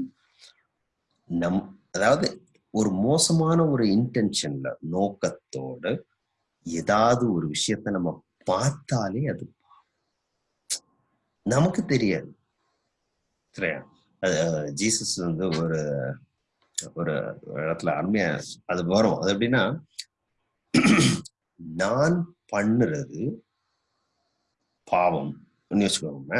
நம் அதாவது ஒரு மோசமான ஒரு இன்டென்ஷன்ல நோக்கத்தோடு ஏதாவது ஒரு விஷயத்த நம்ம பார்த்தாலே அது நமக்கு தெரியாது. சரியா? ஜீசஸ் வந்து ஒரு ஒரு இடத்துல அருமையா அது வரும். அது எப்படின்னா நான் பண்ணுறது பாவம். வச்சுக்கோங்க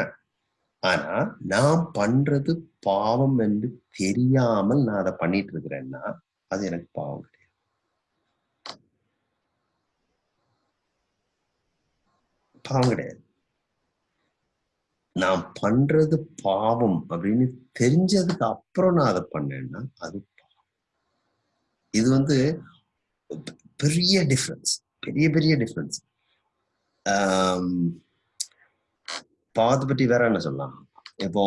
ஆனா நான் பண்றது பாவம் என்று தெரியாமல் நான் அதை பண்ணிட்டு இருக்கிறேன்னா அது எனக்கு பாவம் கிடையாது. பாவம் கிடையாது. நான் பண்றது பாவம் அப்படின்னு தெரிஞ்சதுக்கு அப்புறம் நான் அதை பண்ணேன்னா அது பாவம். இது வந்து பெரிய டிஃப்ரென்ஸ் பெரிய பெரிய டிஃப்ரென்ஸ் பாவத்தை பற்றி வேற என்ன சொல்லலாம்? இப்போ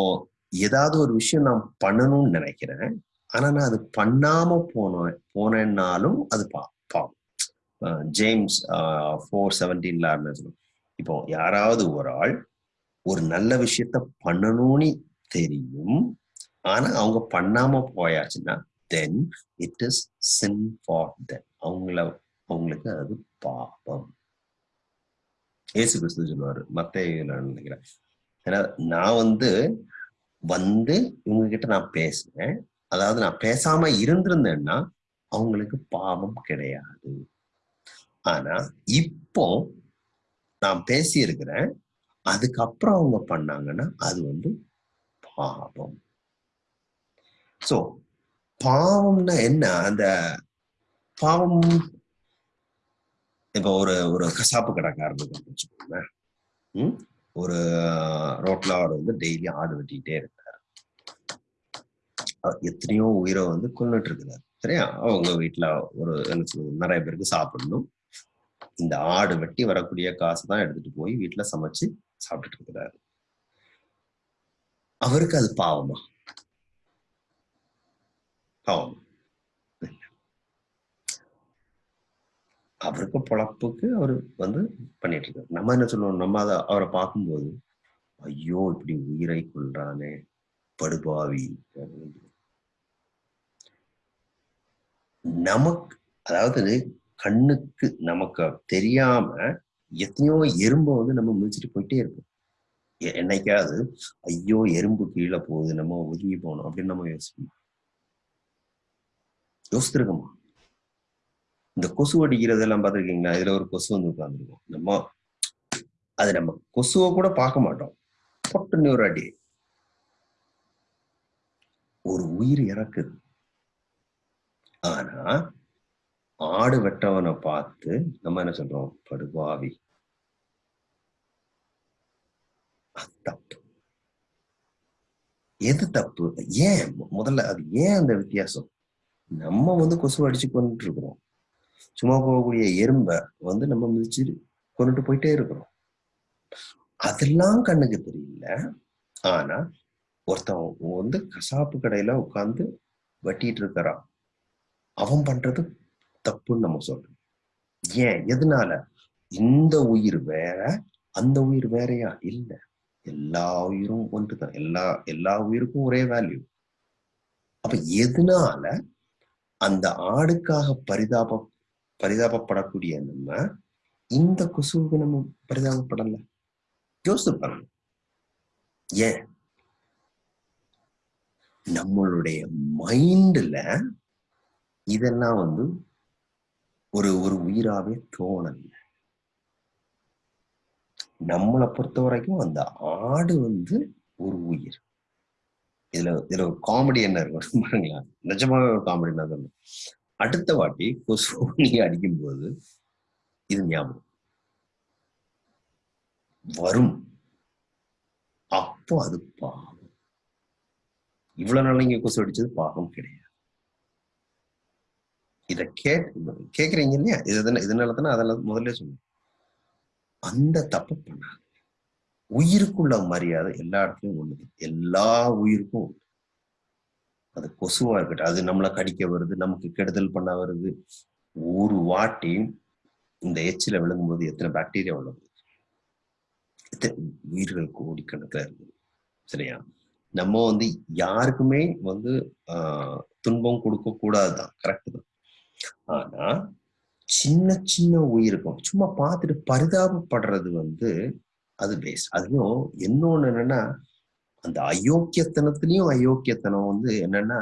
ஏதாவது ஒரு விஷயம் நான் பண்ணணும்னு நினைக்கிறேன். ஆனா நான் அது பண்ணாம போனேன் போனேன்னாலும் அது பா பாவம் ஜேம்ஸ் ஃபோர் செவன்டீன்ல சொல்லுவோம் இப்போ யாராவது ஒரு ஆள் ஒரு நல்ல விஷயத்த பண்ணணும்னு தெரியும். ஆனா அவங்க பண்ணாம போயாச்சுன்னா then it is sin for then அவங்கள அவங்களுக்கு அது பாவம் ஏசு கிறிஸ்து சொல்லுவாரு. நான் நினைக்கிறேன். ஏன்னா நான் வந்து வந்து இவங்க கிட்ட நான் பேசுறேன் அதாவது நான் பேசாம இருந்திருந்தேன்னா அவங்களுக்கு பாவம் கிடையாது. ஆனா இப்போ நான் பேசி இருக்கிறேன் அதுக்கப்புறம் அவங்க பண்ணாங்கன்னா அது வந்து பாவம். சோ பாவம்னா என்ன? அந்த பாவம் இப்போ ஒரு ஒரு கசாப்பு கடைக்காரனுக்கு வச்சுக்கோங்க ம்? ஒரு ரோட்ல அவர் வந்து டெய்லி ஆடு வெட்டிக்கிட்டே இருக்கிறார் எத்தனையோ உயிரை வந்து கொண்டுட்டு இருக்கிறார் சரியா? அவங்க வீட்டுல ஒரு நிறைய பேருக்கு சாப்பிடணும். இந்த ஆடு வெட்டி வரக்கூடிய காசு தான் எடுத்துட்டு போய் வீட்டுல சமைச்சு சாப்பிட்டுட்டு இருக்கிறாரு அவருக்கு அது பாவமா? பாவம். அவருக்கு பொழப்புக்கு அவர் வந்து பண்ணிட்டு இருக்காரு நம்ம என்ன சொல்லுவோம்? நம்ம அதை அவரை பார்க்கும்போது ஐயோ இப்படி உயிரை கொள்றானே படுபாவி. நமக்கு அதாவது கண்ணுக்கு நமக்கு தெரியாம எத்தனையோ எறும்பை வந்து நம்ம மிதிச்சுட்டு போயிட்டே இருப்போம். என்னைக்காவது ஐயோ எறும்பு கீழே போகுது நம்ம ஒதுங்கி போகணும். அப்படின்னு நம்ம யோசிப்போம். யோசித்திருக்கோமா? இந்த கொசு அடிக்கிறதெல்லாம் பார்த்துருக்கீங்களா? இதுல ஒரு கொசு வந்து உட்காந்துருக்கும் நம்ம அது நம்ம கொசுவை கூட பார்க்க மாட்டோம். பொட்டுன்னு ஒரு அடி. ஒரு உயிர் இறக்குது. ஆனா ஆடு வெட்டவனை பார்த்து நம்ம என்ன சொல்றோம்? படுபாவி. தப்பு. எது தப்பு? ஏன்? முதல்ல அது ஏன் அந்த வித்தியாசம்? நம்ம வந்து கொசு அடிச்சு கொண்டு இருக்கிறோம் சும்மா போகக்கூடிய எறும்பை வந்து நம்ம மிதிச்சு கொண்டுட்டு போயிட்டே இருக்கிறோம். அதெல்லாம் கண்ணுக்கு தெரியல. ஆனா ஒருத்தன் வந்து கசாப்பு கடையில உட்காந்து வெட்டிட்டு இருக்கிறான். அவன் பண்றது தப்புன்னு நம்ம சொல்றோம் ஏன்? எதனால? இந்த உயிர் வேற அந்த உயிர் வேறையா? இல்ல. எல்லா உயிரும் ஒன்றுதான். எல்லா எல்லா உயிருக்கும் ஒரே வேல்யூ அப்ப எதனால அந்த ஆடுக்காக பரிதாபம் பரிதாபப்படக்கூடிய நம்ம இந்த கொசுவுக்கு நம்ம பரிதாபப்படல. யோசித்து பாருங்க. ஏன்? நம்மளுடைய மைண்ட்ல இதெல்லாம் வந்து ஒரு ஒரு உயிராவே தோணல. நம்மளை பொறுத்த வரைக்கும் அந்த ஆடு வந்து ஒரு உயிர். இதுல இதுல ஒரு காமெடி என்ன இருக்கும் பாருங்களா நிஜமாவே ஒரு காமெடி என்ன அடுத்த வாட்டி கொசு நீங்க அடிக்கும் போது இது ஞாபகம். வரும். அப்போ அது பாவம். இவ்வளவு நாள் இங்க கொசு அடிச்சது பாவம் கிடையாது. இத கேட் கேக்குறீங்க இல்லையா? இது இதனால தானே அதெல்லாம் முதல்ல சொன்னேன். அந்த தப்பு பண்ணாது உயிருக்குள்ள மரியாதை எல்லா இடத்துலயும் ஒண்ணுது எல்லா உயிருக்கும் உண்டு அது கொசுவா இருக்கட்டும். அது நம்மளை கடிக்க வருது நமக்கு கெடுதல் பண்ண வருது. ஒரு வாட்டி இந்த எச்சில விழுங்கும்போது எத்தனை பாக்டீரியா உள்ள எத்தனை? உயிர்கள் கோடிக்கணக்கில் இருக்குது. சரியா? நம்ம வந்து யாருக்குமே வந்து ஆஹ் துன்பம் கொடுக்க கூடாதுதான். கரெக்ட் தான். ஆனா சின்ன சின்ன உயிருக்கும் சும்மா பார்த்துட்டு பரிதாபப்படுறது வந்து அது பேஸ்ட் அதுவும் இன்னொன்னு என்னன்னா அந்த அயோக்கியத்தனத்திலையும் அயோக்கியத்தனம் வந்து என்னன்னா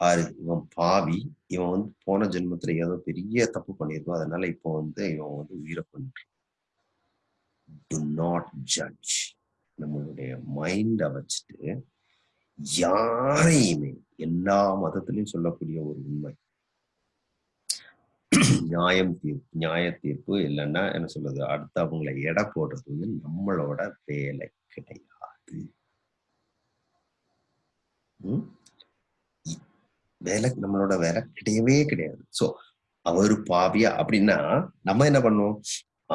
பாரு இவன் பாவி இவன் வந்து போன ஜென்மத்துல ஏதோ பெரிய தப்பு பண்ணியிருக்கோம் அதனால இப்போ வந்து இவன் வந்து உயிரை பண்ணிட்டு டு நாட் ஜட்ஜ் நம்மளுடைய மைண்டை வச்சுட்டு யாரையுமே எல்லா மதத்திலையும் சொல்லக்கூடிய ஒரு உண்மை. நியாயம் தீர்ப்பு நியாய தீர்ப்பு இல்லைன்னா என்ன சொல்றது அடுத்தவங்களை எடை போடுறது வந்து நம்மளோட வேலை கிடையாது. வேலை நம்மளோட வேலை கிடையவே கிடையாது. சோ அவரு பாவியா அப்படின்னா நம்ம என்ன பண்ணுவோம்?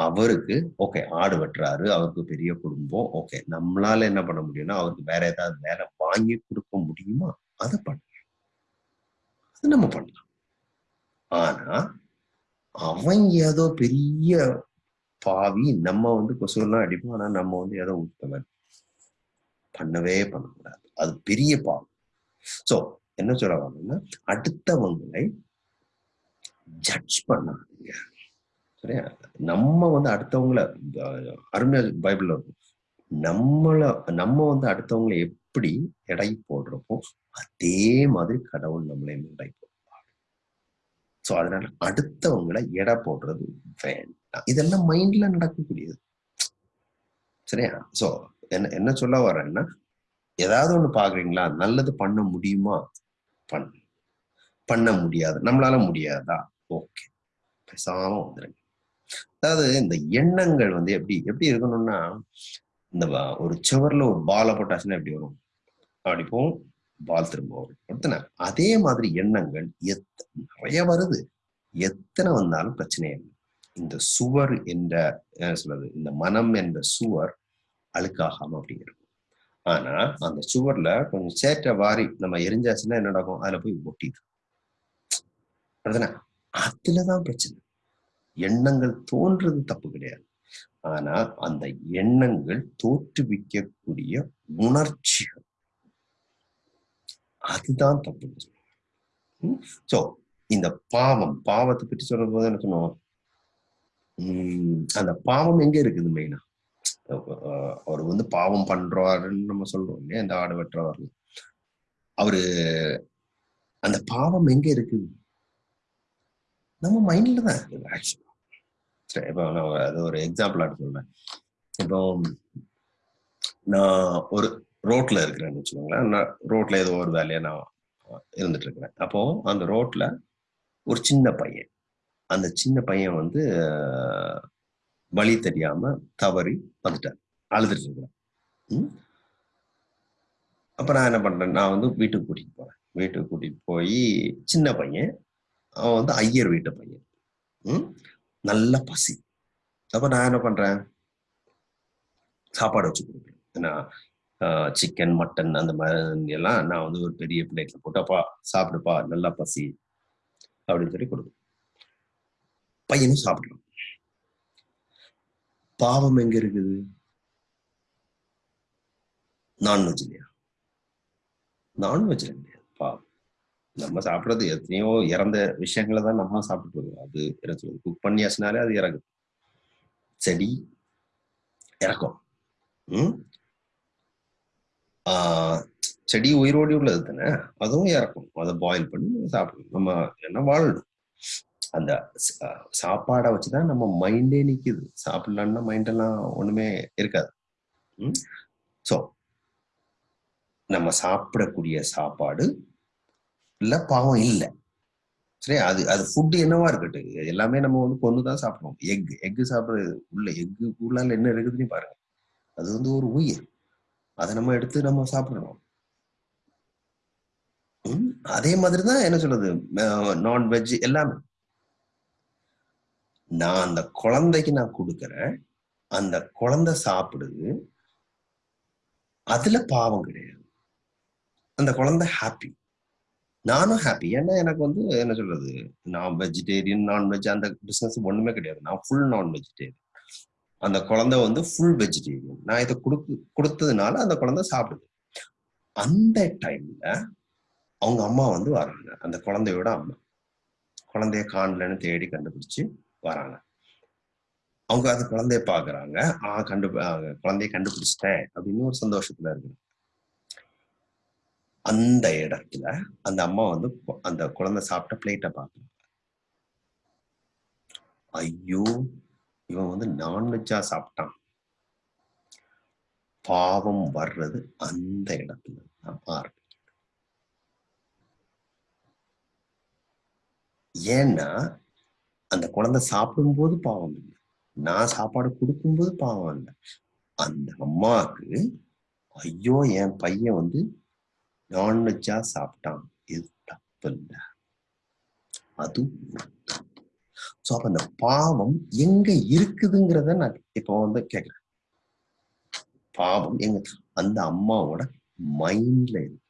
அவருக்கு ஓகே ஆடு வெட்டுறாரு அவருக்கு பெரிய குடும்பம் ஓகே நம்மளால என்ன பண்ண முடியும்னா அவருக்கு வேற ஏதாவது வேலை வாங்கி கொடுக்க முடியுமா? அதை பண்ணலாம். அது நம்ம பண்ணலாம். ஆனா அவன் ஏதோ பெரிய பாவி நம்ம வந்து கொசுவெல்லாம் அடிப்போம் ஆனா நம்ம வந்து ஏதோ உத்தவன் பண்ணவே பண்ணக்கூடாது. அது பெரிய பாவம். சோ என்ன சொல்ல வரணும்னா அடுத்தவங்களை ஜட்ஜ் பண்ணாதீங்க. சரியா? நம்ம வந்து அடுத்தவங்கள அருமையா பைபிள்ல இருக்கும் நம்மள நம்ம வந்து அடுத்தவங்களை எப்படி எடை போடுறப்போ அதே மாதிரி கடவுள் நம்மளையும் எடை போடுவார். சோ அதனால அடுத்தவங்களை எடை போடுறது வேண்டாம். இதெல்லாம் மைண்ட்ல நடக்கக்கூடியது. சரியா? சோ என்ன என்ன சொல்ல வரேன்னா ஏதாவது ஒண்ணு பாக்குறீங்களா? நல்லது பண்ண முடியுமா? பண்ண. பண்ண முடியாது. நம்மளால முடியாதா? ஓகே. பேசாம வந்துருங்க. அதாவது இந்த எண்ணங்கள் வந்து எப்படி எப்படி இருக்கணும்னா இந்த ஒரு சுவர்ல ஒரு பால போட்டாச்சுன்னா எப்படி வரும்? அப்படி போகும். பால் திரும்ப வரும். அதே மாதிரி எண்ணங்கள் எத் நிறைய வருது. எத்தனை வந்தாலும் பிரச்சனை இல்லை. இந்த சுவர் என்ற சொல்றது இந்த மனம் என்ற சுவர் அழுக்காகாம அப்படி இருக்கும். ஆனா அந்த சுவர்ல கொஞ்சம் சேற்ற வாரி நம்ம எரிஞ்சாச்சுன்னா என்ன நடக்கும்? அதுல போய் ஒட்டிது அதுதானே அதுலதான் பிரச்சனை. எண்ணங்கள் தோன்றது தப்பு கிடையாது. ஆனா அந்த எண்ணங்கள் தோற்றுவிக்கக்கூடிய உணர்ச்சிகள். அதுதான் தப்பு. சோ இந்த பாவம் பாவத்தை பற்றி சொல்லும் போது என்ன சொன்னோம்? உம் அந்த பாவம் எங்க இருக்குது மெயினா அவர் வந்து பாவம் பண்றாருன்னு நம்ம சொல்றோம் இல்லையா இந்த ஆடு வெட்டுறவர் அவரு அந்த பாவம் எங்க இருக்குது நம்ம மைண்ட்ல தான் இருக்குது ஆக்சுவலா சரி இப்போ நான் அது ஒரு எக்ஸாம்பிள் எடுத்து சொல்றேன். இப்போ நான் ஒரு ரோட்ல இருக்கிறேன்னு வச்சுக்கோங்களேன். நான் ரோட்ல ஏதோ ஒரு வேலையா நான் இருந்துட்டு இருக்கிறேன். அப்போ அந்த ரோட்ல ஒரு சின்ன பையன். அந்த சின்ன பையன் வந்து வழி தெரியாம தவறி வந்துட்டார். அழுதுட்டு இருக்கிறேன் அப்ப நான் என்ன பண்றேன் நான் வந்து வீட்டுக்கு கூட்டிட்டு போறேன். வீட்டுக்கு கூட்டிட்டு போய் சின்ன பையன் அவன் வந்து ஐயர் வீட்டு பையன். ம்? நல்ல பசி. அப்ப நான் என்ன பண்றேன்? சாப்பாடு வச்சு கொடுக்குறேன் ஏன்னா சிக்கன் மட்டன் அந்த மாதிரி எல்லாம் நான் வந்து ஒரு பெரிய பிளேட்ல போட்டப்பா சாப்பிடுப்பா நல்லா பசி. அப்படின்னு சொல்லி கொடுக்கும் பையனும் சாப்பிடுறான் பாவம் எங்க இருக்குது? நான்வெஜ் இல்லையா? நான்வெஜ்ல கிடையாது பாவம். நம்ம சாப்பிடுறது எத்தனையோ இறந்த விஷயங்களை தான் நம்ம சாப்பிட்டு இருக்கோம் அது என்ன சொல்றது குக் பண்ணியாச்சுனாலே அது இறங்குது செடி இறக்கும். ம்? ஆஹ் செடி உயிரோடி உள்ளது தானே? அதுவும் இறக்கும். அதை பாயில் பண்ணி நம்ம சாப்பிடணும். நம்ம என்ன வாழணும்? அந்த ச- சாப்பாடை வச்சுதான் நம்ம மைண்டே நிக்குது. சாப்பிடலான்னா மைண்டெல்லாம் ஒண்ணுமே இருக்காது. ஸோ நம்ம சாப்பிடக்கூடிய சாப்பாடு இல்லை பாவம் இல்லை. சரி அது அது ஃபுட்டு என்னவா இருக்கட்டும். எல்லாமே நம்ம வந்து கொண்டு தான் சாப்பிடுவோம் எக் எக் சாப்பிடுறது உள்ள எக்கு உள்ளால என்ன இருக்குதுன்னு பாருங்க. அது வந்து ஒரு உயிர். அதை நம்ம எடுத்து நம்ம சாப்பிடணும். அதே மாதிரி தான் என்ன சொல்றது? நான்வெஜ் எல்லாமே. நான் அந்த குழந்தைக்கு நான் கொடுக்கறேன். அந்த குழந்தை சாப்பிடுது. அதுல பாவம் கிடையாது. அந்த குழந்தை ஹாப்பி நானும் ஹாப்பி ஏன்னா எனக்கு வந்து என்ன சொல்றது? நான் வெஜிடேரியன் நான்வெஜ் அந்த பிசினஸ் ஒண்ணுமே கிடையாது. நான் ஃபுல் நான் வெஜிடேரியன் அந்த குழந்தை வந்து ஃபுல் வெஜிடேரியன் நான் இதை கொடுக்கு கொடுத்ததுனால அந்த குழந்தை சாப்பிடுது. அந்த டைம்ல அவங்க அம்மா வந்து வராங்க. அந்த குழந்தையோட அம்மா. குழந்தைய காணலன்னு தேடி கண்டுபிடிச்சு வராங்க. அவங்க அது குழந்தைய பாக்குறாங்க ஆஹ் கண்டு குழந்தைய கண்டுபிடிச்சிட்டேன் அப்படின்னு ஒரு சந்தோஷத்துல இருக்கு அந்த இடத்துல அந்த அம்மா வந்து அந்த குழந்தை சாப்பிட்ட பிளேட்டை பாக்குறாங்க ஐயோ இவன் வந்து நான்வெஜ்ஜா சாப்பிட்டான். பாவம் வர்றது அந்த இடத்துல தான் ஆரம்பிக்கும் ஏன்னா அந்த குழந்தை சாப்பிடும்போது பாவம் இல்லை. நான் சாப்பாடு கொடுக்கும்போது பாவம் இல்லை. அந்த அம்மாவுக்கு ஐயோ என் பையன் வந்து நான்வெஜ்ஜா சாப்பிட்டான். இது தப்பு இல்லை. அது ஸோ அப்ப அந்த பாவம் எங்க இருக்குதுங்கிறத நான் இப்போ வந்து கேட்கிறேன் பாவம் எங்க அந்த அம்மாவோட மைண்ட்ல இருக்கு.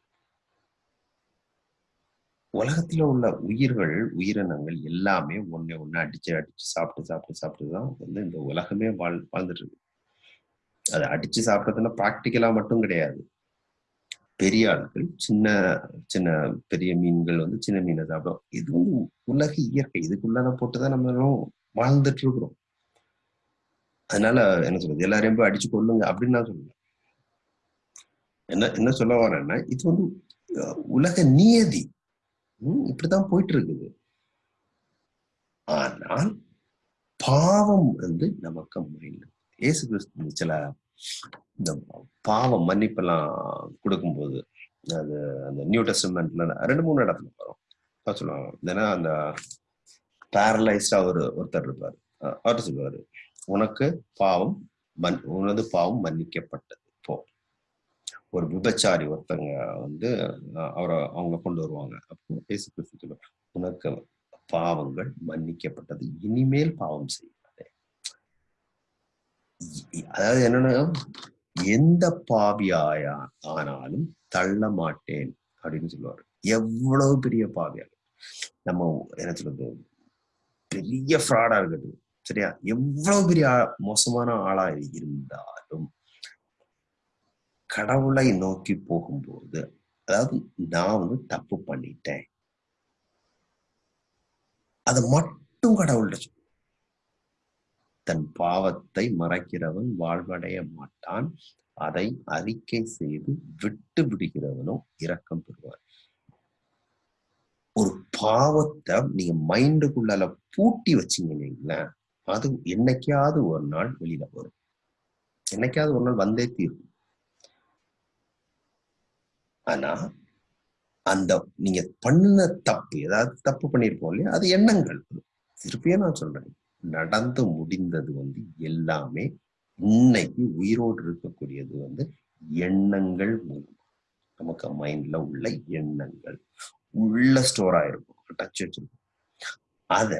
உலகத்துல உள்ள உயிர்கள் உயிரினங்கள் எல்லாமே ஒன்னே ஒண்ணு அடிச்சு அடிச்சு சாப்பிட்டு சாப்பிட்டு சாப்பிட்டு தான் வந்து இந்த உலகமே வாழ் வாழ்ந்துட்டு இருக்கு அதை அடிச்சு சாப்பிட்றதுன்னா ப்ராக்டிக்கலா மட்டும் கிடையாது. பெரிய ஆட்கள் சின்ன சின்ன பெரிய மீன்கள் வந்து சின்ன மீனை சாப்பிடும். இது வந்து உலக இயற்கை இதுக்குள்ளான போட்டுதான் நம்மளும் வாழ்ந்துட்டு இருக்கிறோம் அதனால என்ன சொல்றது? எல்லாரையும் போய் அடிச்சு கொள்ளுங்க அப்படின்னு நான் சொல்லுவேன் என்ன என்ன சொல்ல வரேன்னா இது வந்து உலக நியதி. இப்படிதான் போயிட்டு இருக்குது ஆனால் பாவம் வந்து நமக்கு மைண்ட் ஏசு கிறிஸ்து சில இந்த பாவம் மன்னிப்பெல்லாம் கொடுக்கும்போது அது அந்த நியூ டெஸ்ட்மெண்ட்ல ரெண்டு மூணு இடத்துல வரும். சொல்லுவாங்க ஏன்னா அந்த பேரலைஸ்டா ஒரு ஒருத்தர் இருப்பாரு. அவர் சொல்லுவாரு உனக்கு பாவம் மன் உனது பாவம் மன்னிக்கப்பட்டது. ஒரு விபச்சாரி ஒருத்தங்க வந்து அவரை அவங்க கொண்டு வருவாங்க. அப்போ பேசி பேசி உனக்கு பாவங்கள் மன்னிக்கப்பட்டது. இனிமேல் பாவம் செய்யாதே. அதாவது என்னன்னா எந்த பாவியாயா ஆனாலும் தள்ள மாட்டேன். அப்படின்னு சொல்லுவாரு. எவ்வளவு பெரிய பாவியாக நம்ம என்ன சொல்றது? பெரிய ஃப்ராடா இருக்கட்டும் சரியா? எவ்வளவு பெரிய மோசமான ஆளா இருந்தாலும் கடவுளை நோக்கி போகும்போது அதாவது நான் வந்து தப்பு பண்ணிட்டேன். அது மட்டும் கடவுள்கிட்ட தன் பாவத்தை மறைக்கிறவன் வாழ்வடைய மாட்டான். அதை அறிக்கை செய்து விட்டு விடுகிறவனும் இரக்கம் பெறுவார் ஒரு பாவத்தை நீங்க மைண்டுக்குள்ள பூட்டி வச்சீங்கன்னா அது என்னைக்காவது ஒரு நாள் வெளியில வரும். என்னைக்காவது ஒரு நாள் வந்தே தீரும். ஆனா அந்த நீங்க பண்ண தப்பு ஏதாவது தப்பு பண்ணிருப்போம் இல்லையா? அது எண்ணங்கள். திருப்பியே நான் சொல்றேன். நடந்து முடிந்தது வந்து எல்லாமே இன்னைக்கு உயிரோடு இருக்கக்கூடியது வந்து எண்ணங்கள் மூலம். நமக்கு மைண்ட்ல உள்ள எண்ணங்கள். உள்ள ஸ்டோர் ஆயிருக்கும். டச் வச்சிருக்கும் அத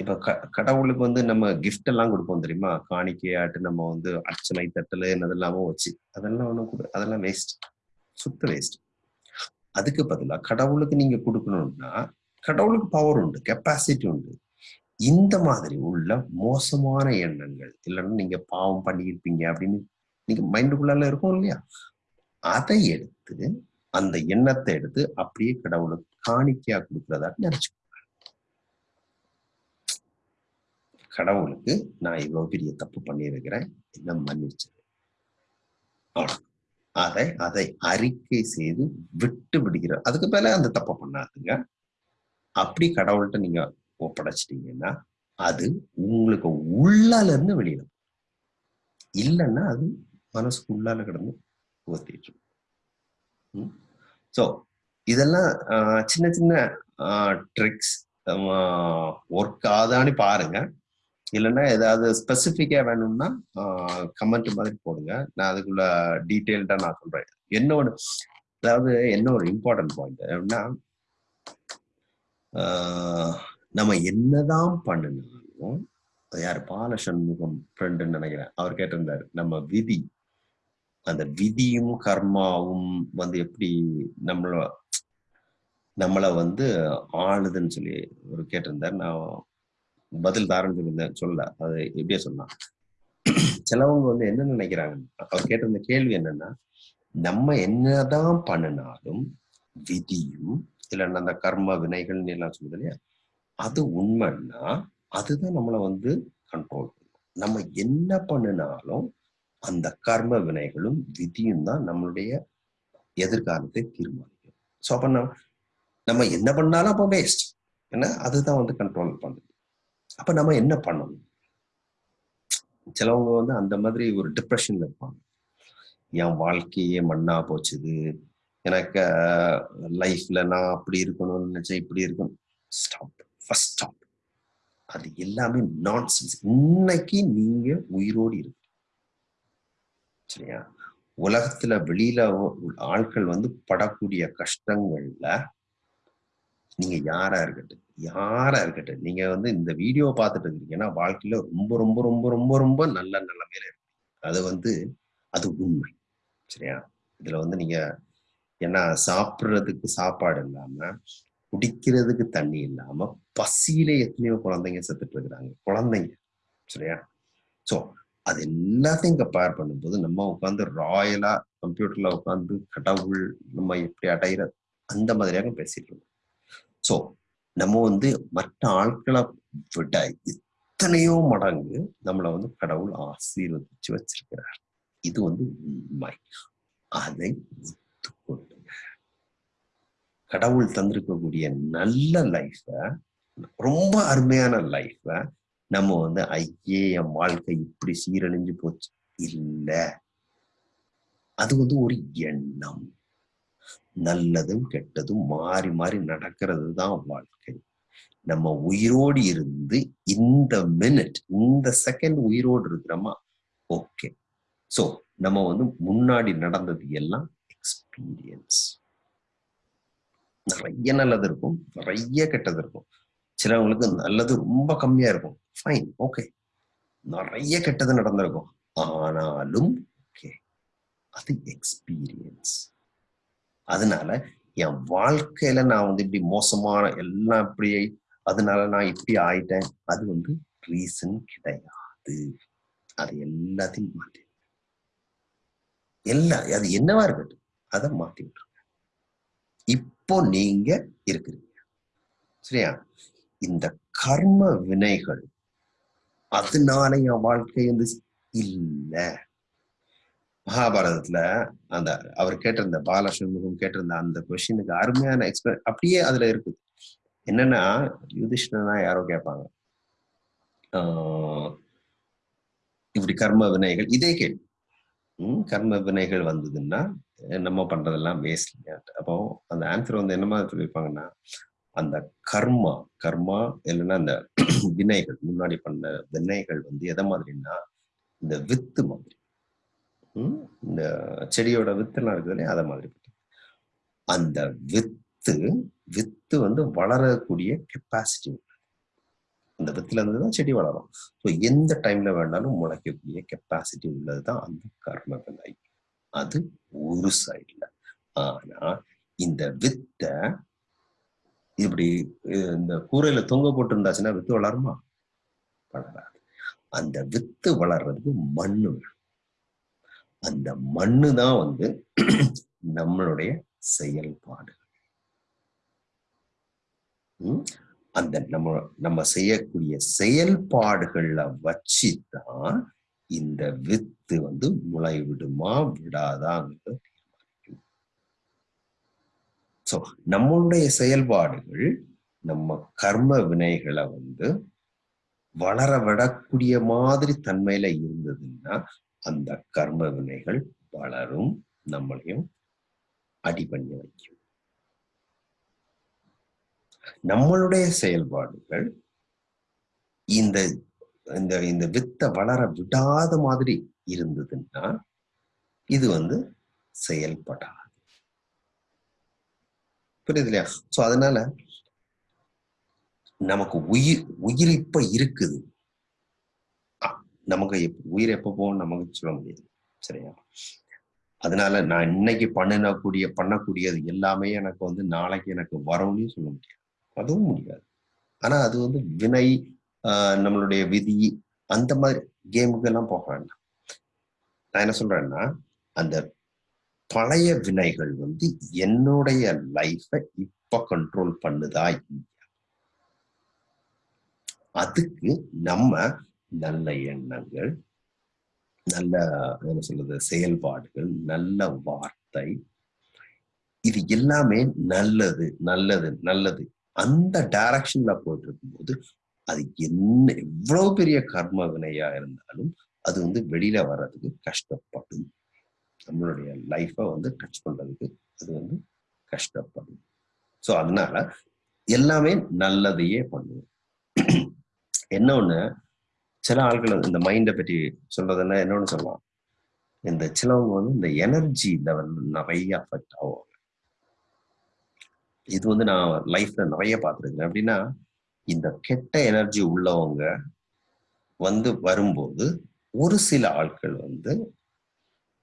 இப்ப க கடவுளுக்கு வந்து நம்ம கிஃப்ட் எல்லாம் கொடுப்போம் தெரியுமா? காணிக்கையாட்டு நம்ம வந்து அர்ச்சனை தட்டல் என்னதெல்லாமோ வச்சு. அதெல்லாம் ஒண்ணும் அதெல்லாம் வேஸ்ட் சுத்த வேஸ்ட் அதுக்கு பதிலாக கடவுளுக்கு நீங்க கொடுக்கணும்னா கடவுளுக்கு பவர் உண்டு கெப்பாசிட்டி உண்டு. இந்த மாதிரி உள்ள மோசமான எண்ணங்கள் இல்லைன்னா நீங்க பாவம் பண்ணியிருப்பீங்க அப்படின்னு நீங்க மைண்டுக்குள்ளால இருக்கும் இல்லையா? அதை எடுத்து அந்த எண்ணத்தை எடுத்து அப்படியே கடவுளுக்கு காணிக்கையா கொடுக்கறதா நினைச்சு கடவுளுக்கு நான் இவ்வளவு பெரிய தப்பு பண்ணியிருக்கிறேன் என்ன மன்னிச்சு அதை அதை அறிக்கை செய்து விட்டு விடுகிறார். அதுக்கு மேல அந்த தப்பை பண்ணாதுங்க. அப்படி கடவுள்கிட்ட நீங்க ஒப்படைச்சிட்டீங்கன்னா அது உங்களுக்கு உள்ளால இருந்து வெளியில இல்லைன்னா அது மனசுக்கு உள்ளால கிடந்து ஊத்திட்டு ஸோ இதெல்லாம் சின்ன சின்ன ட்ரிக்ஸ் ஒர்க் ஆதான்னு பாருங்க. இல்லைன்னா ஏதாவது ஸ்பெசிஃபிக்காக வேணும்னா கமெண்ட் மாதிரி போடுங்க. நான் அதுக்குள்ள டீட்டெயில்டாக நான் சொல்றேன். என்னோட அதாவது என்ன ஒரு இம்பார்ட்டன்ட் பாயிண்ட் அப்படின்னா நம்ம என்னதான் பண்ணினாலும் யார் பால சண்முகம் ஃப்ரெண்டுன்னு நினைக்கிறேன். அவர் கேட்டிருந்தாரு நம்ம விதி அந்த விதியும் கர்மாவும் வந்து எப்படி நம்மள நம்மளை வந்து ஆளுதுன்னு சொல்லி ஒரு கேட்டிருந்தார். நான் பதில் தாரன்னு சொல்லியிருந்தேன் சொல்ல அது எப்படியே சொன்னான். சிலவங்க வந்து என்ன நினைக்கிறாங்க? அவர் கேட்டிருந்த கேள்வி என்னன்னா நம்ம என்னதான் பண்ணினாலும் விதியும் இல்லைன்னா அந்த கர்ம வினைகள்னு எல்லாம் சொல்லுது இல்லையா? அது உண்மைன்னா அதுதான் நம்மளை வந்து கண்ட்ரோல் பண்ணும். நம்ம என்ன பண்ணினாலும் அந்த கர்ம வினைகளும் விதியும் தான் நம்மளுடைய எதிர்காலத்தை தீர்மானிக்கும். ஸோ அப்ப நம்ம நம்ம என்ன பண்ணாலும் அப்போ வேஸ்ட் ஏன்னா அதுதான் வந்து கண்ட்ரோல் பண்ணுது. அப்ப நம்ம என்ன பண்ணணும்? சிலவங்க வந்து அந்த மாதிரி ஒரு டிப்ரெஷன்ல இருப்பாங்க. என் வாழ்க்கையே மண்ணா போச்சுது. எனக்கு லைஃப்ல நான் அப்படி இருக்கணும்னு நினைச்சேன் இப்படி இருக்கணும். ஸ்டாப் ஃபர்ஸ்ட் ஸ்டாப் அது எல்லாமே நான்சென்ஸ் இன்னைக்கு நீங்க உயிரோடு இருக்கு சரியா? உலகத்துல வெளியில ஆட்கள் வந்து படக்கூடிய கஷ்டங்கள்ல நீங்க யாரா இருக்கட்டும் யாரா இருக்கட்டும் நீங்க வந்து இந்த வீடியோ பார்த்துட்டு இருக்கீங்கன்னா வாழ்க்கையில ரொம்ப ரொம்ப ரொம்ப ரொம்ப ரொம்ப நல்ல நிலைமையில இருக்கு. அது வந்து அது உண்மை. சரியா? இதுல வந்து நீங்க ஏன்னா சாப்பிட்றதுக்கு சாப்பாடு இல்லாம குடிக்கிறதுக்கு தண்ணி இல்லாம பசியில எத்தனையோ குழந்தைங்க செத்துட்டு இருக்கிறாங்க. குழந்தைங்க. சரியா? சோ அது எல்லாத்தையும் கம்பேர் பண்ணும்போது நம்ம உட்காந்து ராயலா கம்ப்யூட்டர்ல உட்காந்து கடவுள் நம்ம எப்படி அடையிற அந்த மாதிரியாக பேசிட்டு இருக்கோம். ஸோ நம்ம வந்து மற்ற ஆட்களை விட எத்தனையோ மடங்கு நம்மளை வந்து கடவுள் ஆசீர்வதிச்சு வச்சிருக்கிறார். இது வந்து உண்மை. அதை ஒத்துக்கொள்ளுங்க கடவுள் தந்திருக்கக்கூடிய நல்ல லைஃப ரொம்ப அருமையான லைஃப நம்ம வந்து ஐயே என் வாழ்க்கை இப்படி சீரழிஞ்சு போச்சு. இல்ல. அது வந்து ஒரு எண்ணம். நல்லதும் கெட்டதும் மாறி மாறி நடக்கிறது தான் வாழ்க்கை. நம்ம உயிரோடு இருந்து இந்த மினிட் இந்த செகண்ட் உயிரோடு இருக்கிறோமா? ஓகே சோ நம்ம வந்து முன்னாடி நடந்தது எல்லாம் எக்ஸ்பீரியன்ஸ் நிறைய நல்லது இருக்கும் நிறைய கெட்டது இருக்கும். சிலவங்களுக்கு நல்லது ரொம்ப கம்மியா இருக்கும். ஃபைன் ஓகே நிறைய கெட்டது நடந்திருக்கும். ஆனாலும் ஓகே அது எக்ஸ்பீரியன்ஸ் அதனால என் வாழ்க்கையில நான் வந்து இப்படி மோசமான எல்லாம் இப்படி அதனால நான் இப்படி ஆயிட்டேன். அது வந்து ரீசன் கிடையாது. அது எல்லாத்தையும் மாற்றி எல்லா அது என்னவா இருக்கட்டும் அதை மாத்தி விட்டுருங்க. இப்போ நீங்க இருக்கிறீங்க. சரியா? இந்த கர்ம வினைகள் அதனால என் வாழ்க்கை வந்து இல்லை. மகாபாரதத்துல அந்த அவர் கேட்டிருந்த பாலசண்முகம் கேட்டிருந்த அந்த கொஸ்டினுக்கு அருமையான எக்ஸ்பிளன் அப்படியே அதுல இருக்குது. என்னன்னா யுதிஷ்ணனா யாரோ கேட்பாங்க. ஆஹ் இப்படி கர்ம வினைகள் இதே கேள்வி. உம் கர்ம வினைகள் வந்ததுன்னா நம்ம பண்றதெல்லாம் வேஸ்ட் அப்போ அந்த ஆன்சர் வந்து என்ன மாதிரி சொல்லியிருப்பாங்கன்னா அந்த கர்மா கர்மா இல்லைன்னா அந்த வினைகள் முன்னாடி பண்ண வினைகள் வந்து எதை மாதிரின்னா இந்த வித்து மாதிரி. இந்த செடியோட வித்துலாம் இருக்குது இல்லையா? அதை மாதிரி அந்த வித்து வித்து வந்து வளரக்கூடிய கெப்பாசிட்டி அந்த வித்துல இருந்து தான் செடி வளரும். ஸோ எந்த டைம்ல வேணாலும் முளைக்கக்கூடிய கெப்பாசிட்டி உள்ளது தான் அந்த கர்ம விலை அது ஒரு சைடில் ஆனா இந்த வித்தை இப்படி இந்த கூரையில தொங்க போட்டு இருந்தாச்சுன்னா வித்து வளருமா? வளராது. அந்த வித்து வளர்றதுக்கு மண்ணு வேணும். அந்த மண்ணு தான் வந்து நம்மளுடைய செயல்பாடு. அந்த நம்ம நம்ம செய்யக்கூடிய செயல்பாடுகள்ல வச்சுதான் இந்த வித்து வந்து முளை விடுமா விடாதாங்கிறது தீர்மானிக்கும். சோ நம்மளுடைய செயல்பாடுகள் நம்ம கர்ம வினைகளை வந்து வளர விடக்கூடிய மாதிரி தன்மையில இருந்ததுன்னா அந்த கர்ம வினைகள் வளரும் நம்மளையும் அடி பண்ணி வைக்கும். நம்மளுடைய செயல்பாடுகள் இந்த இந்த இந்த வித்தை வளர விடாத மாதிரி இருந்ததுன்னா இது வந்து செயல்படாது. புரியுது இல்லையா சோ அதனால நமக்கு உயிர் உயிரிப்ப இருக்குது. நமக்கு உயிர் எப்போ போகும் நமக்கு சொல்ல முடியாது. சரியா? அதனால நான் இன்னைக்கு பண்ணினக்கூடிய பண்ணக்கூடியது எல்லாமே எனக்கு வந்து நாளைக்கு எனக்கு வரும்னு சொல்ல முடியாது. அதுவும் முடியாது. ஆனா அது வந்து வினை ஆஹ் நம்மளுடைய விதி அந்த மாதிரி கேமுக்கெல்லாம் போக வேண்டாம். நான் என்ன சொல்றேன்னா அந்த பழைய வினைகள் வந்து என்னுடைய லைஃபை இப்ப கண்ட்ரோல் பண்ணுதா இல்லையா? அதுக்கு நம்ம நல்ல எண்ணங்கள் நல்ல என்ன சொல்றது செயல்பாடுகள் நல்ல வார்த்தை. இது எல்லாமே நல்லது நல்லது நல்லது. அந்த டைரக்ஷன்ல போயிட்டு இருக்கும்போது அது என்ன எவ்வளவு பெரிய கர்ம வினையா இருந்தாலும் அது வந்து வெளியில வர்றதுக்கு கஷ்டப்படும். நம்மளுடைய லைஃப்பை வந்து டச் பண்றதுக்கு அது வந்து கஷ்டப்படும். ஸோ அதனால எல்லாமே நல்லதையே பண்ணுவோம் என்ன ஒண்ணு சில ஆட்கள் இந்த மைண்டை பற்றி சொல்றதுன்னா என்னன்னு சொல்லலாம் இந்த சிலவங்க வந்து இந்த எனர்ஜி லெவல் நிறைய அஃபெக்ட் ஆகும் இது வந்து நான் லைஃப்ல நிறைய பார்த்துருக்கேன். அப்படின்னா இந்த கெட்ட எனர்ஜி உள்ளவங்க வந்து வரும்போது ஒரு சில ஆட்கள் வந்து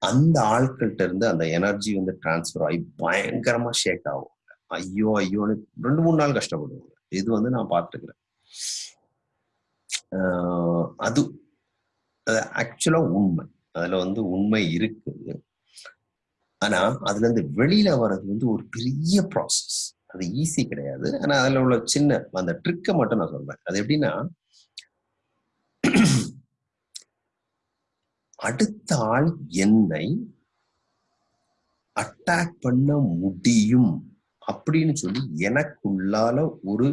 அந்த ஆட்கள்கிட்ட இருந்து அந்த எனர்ஜி வந்து டிரான்ஸ்ஃபர் ஆகி பயங்கரமா ஷேக் ஆகும் ஐயோ ஐயோன்னு ரெண்டு மூணு நாள் கஷ்டப்படுவாங்க. இது வந்து நான் பார்த்துருக்குறேன் அது ஆக்சுவலா உண்மை. அதுல வந்து உண்மை இருக்குது ஆனா அதுல இருந்து வெளியில வர்றது வந்து ஒரு பெரிய ப்ராசஸ் அது ஈஸி கிடையாது. ஆனா அதுல உள்ள சின்ன அந்த ட்ரிக்கை மட்டும் நான் சொல்றேன். அது எப்படின்னா அடுத்த ஆள் என்னை அட்டாக் பண்ண முடியும் அப்படின்னு சொல்லி எனக்குள்ளால ஒரு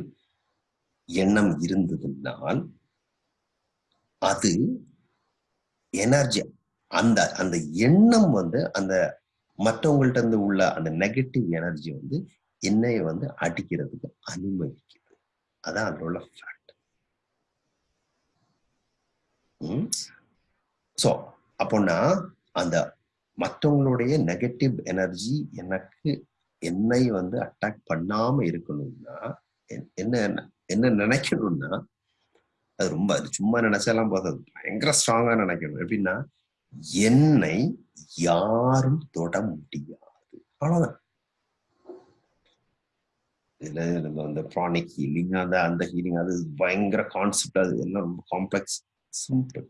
எண்ணம் இருந்ததுனால் அது எனர்ஜி அந்த அந்த எண்ணம் வந்து அந்த மற்றவங்கள்ட்ட இருந்து உள்ள அந்த நெகட்டிவ் எனர்ஜி வந்து என்னைய வந்து அடிக்கிறதுக்கு அனுமதிக்குது அதான் அதில் உள்ள ஃபேக்ட் ஸோ அப்போனா அந்த மற்றவங்களுடைய நெகட்டிவ் எனர்ஜி எனக்கு என்னை வந்து அட்டாக் பண்ணாம இருக்கணும்னா என்ன என்ன நினைக்கணும்னா அது ரொம்ப அது சும்மா நினைச்சாலாம் போதாது. பயங்கர ஸ்ட்ராங்கா நினைக்கணும். எப்படின்னா என்னை யாரும் தொட முடியாது. அவ்வளவுதான். இதுல நம்ம அந்த ப்ரானிக் ஹீலிங் அந்த அந்த ஹீலிங் அது பயங்கர கான்செப்ட் அது எல்லாம் ரொம்ப காம்ப்ளெக்ஸ் சிம்பிள்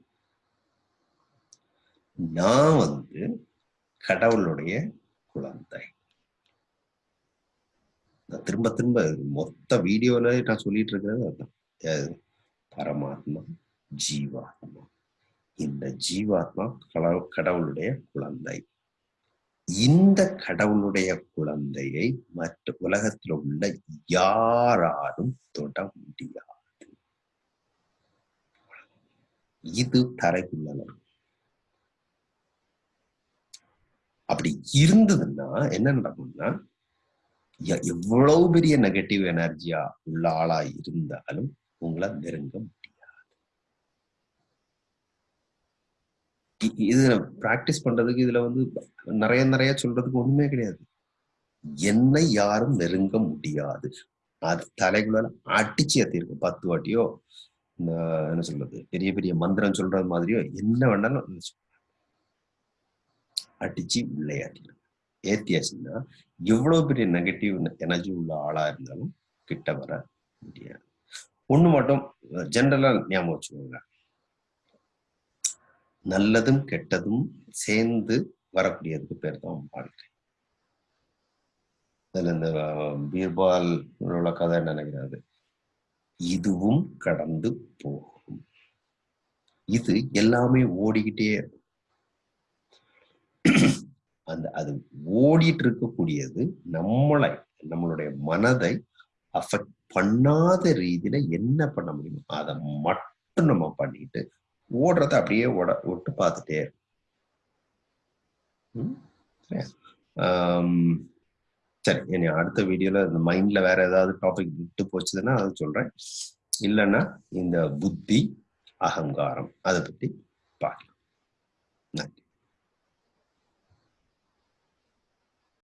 நான் வந்து கடவுளுடைய குழந்தை. நான் திரும்ப திரும்ப மொத்த வீடியோல நான் சொல்லிட்டு இருக்கிறது அதுதான். பரமாத்மா ஜீவாத்மா. இந்த ஜீவாத்மா கடவுளுடைய குழந்தை. இந்த கடவுளுடைய குழந்தையை மற்ற உலகத்தில் உள்ள யாராலும் தொட முடியாது. இது தரைக்குள்ள அப்படி இருந்ததுன்னா என்ன நடக்கும்னா எவ்வளவு பெரிய நெகட்டிவ் எனர்ஜியா உள்ள ஆளா இருந்தாலும் உங்களை நெருங்க முடியாது. இது பிராக்டிஸ் பண்றதுக்கு இதுல வந்து நிறைய நிறைய சொல்றதுக்கு ஒண்ணுமே கிடையாது. என்னை யாரும் நெருங்க முடியாது. அது தலைக்குள்ள அடிச்சு ஏத்திருக்கும். பத்து வாட்டியோ என்ன சொல்றது பெரிய பெரிய மந்திரம் சொல்றது மாதிரியோ என்ன வேணாலும் அடிச்சு விளையாடிடும் ஏத்தியாச்சுன்னா எவ்வளவு பெரிய நெகட்டிவ் எனர்ஜி உள்ள ஆளா இருந்தாலும் கிட்ட வர முடியாது. ஒண்ணு மட்டும் ஜென்ரலா ஞாபகம் வச்சுக்கோங்க. நல்லதும் கெட்டதும் சேர்ந்து வரக்கூடியதுக்கு பேர் தான் வாழ்க்கை. அதுல இந்த பீர்பால் உள்ள கதை நினைக்கிறாரு? இதுவும் கடந்து போகும். இது எல்லாமே ஓடிக்கிட்டே அந்த அது ஓடிட்டு இருக்கக்கூடியது நம்மளை நம்மளுடைய மனதை அஃபெக்ட் பண்ணாத ரீதியில என்ன பண்ண முடியுமோ அதை மட்டும் நம்ம பண்ணிட்டு ஓடுறத அப்படியே ஓட விட்டு பார்த்துட்டே இருக்கும் சரி இனி அடுத்த வீடியோல இந்த மைண்ட்ல வேற ஏதாவது டாபிக் விட்டு போச்சுதுன்னா அது சொல்றேன். இல்லைன்னா இந்த புத்தி அகங்காரம் அதை பத்தி பார்க்கலாம்.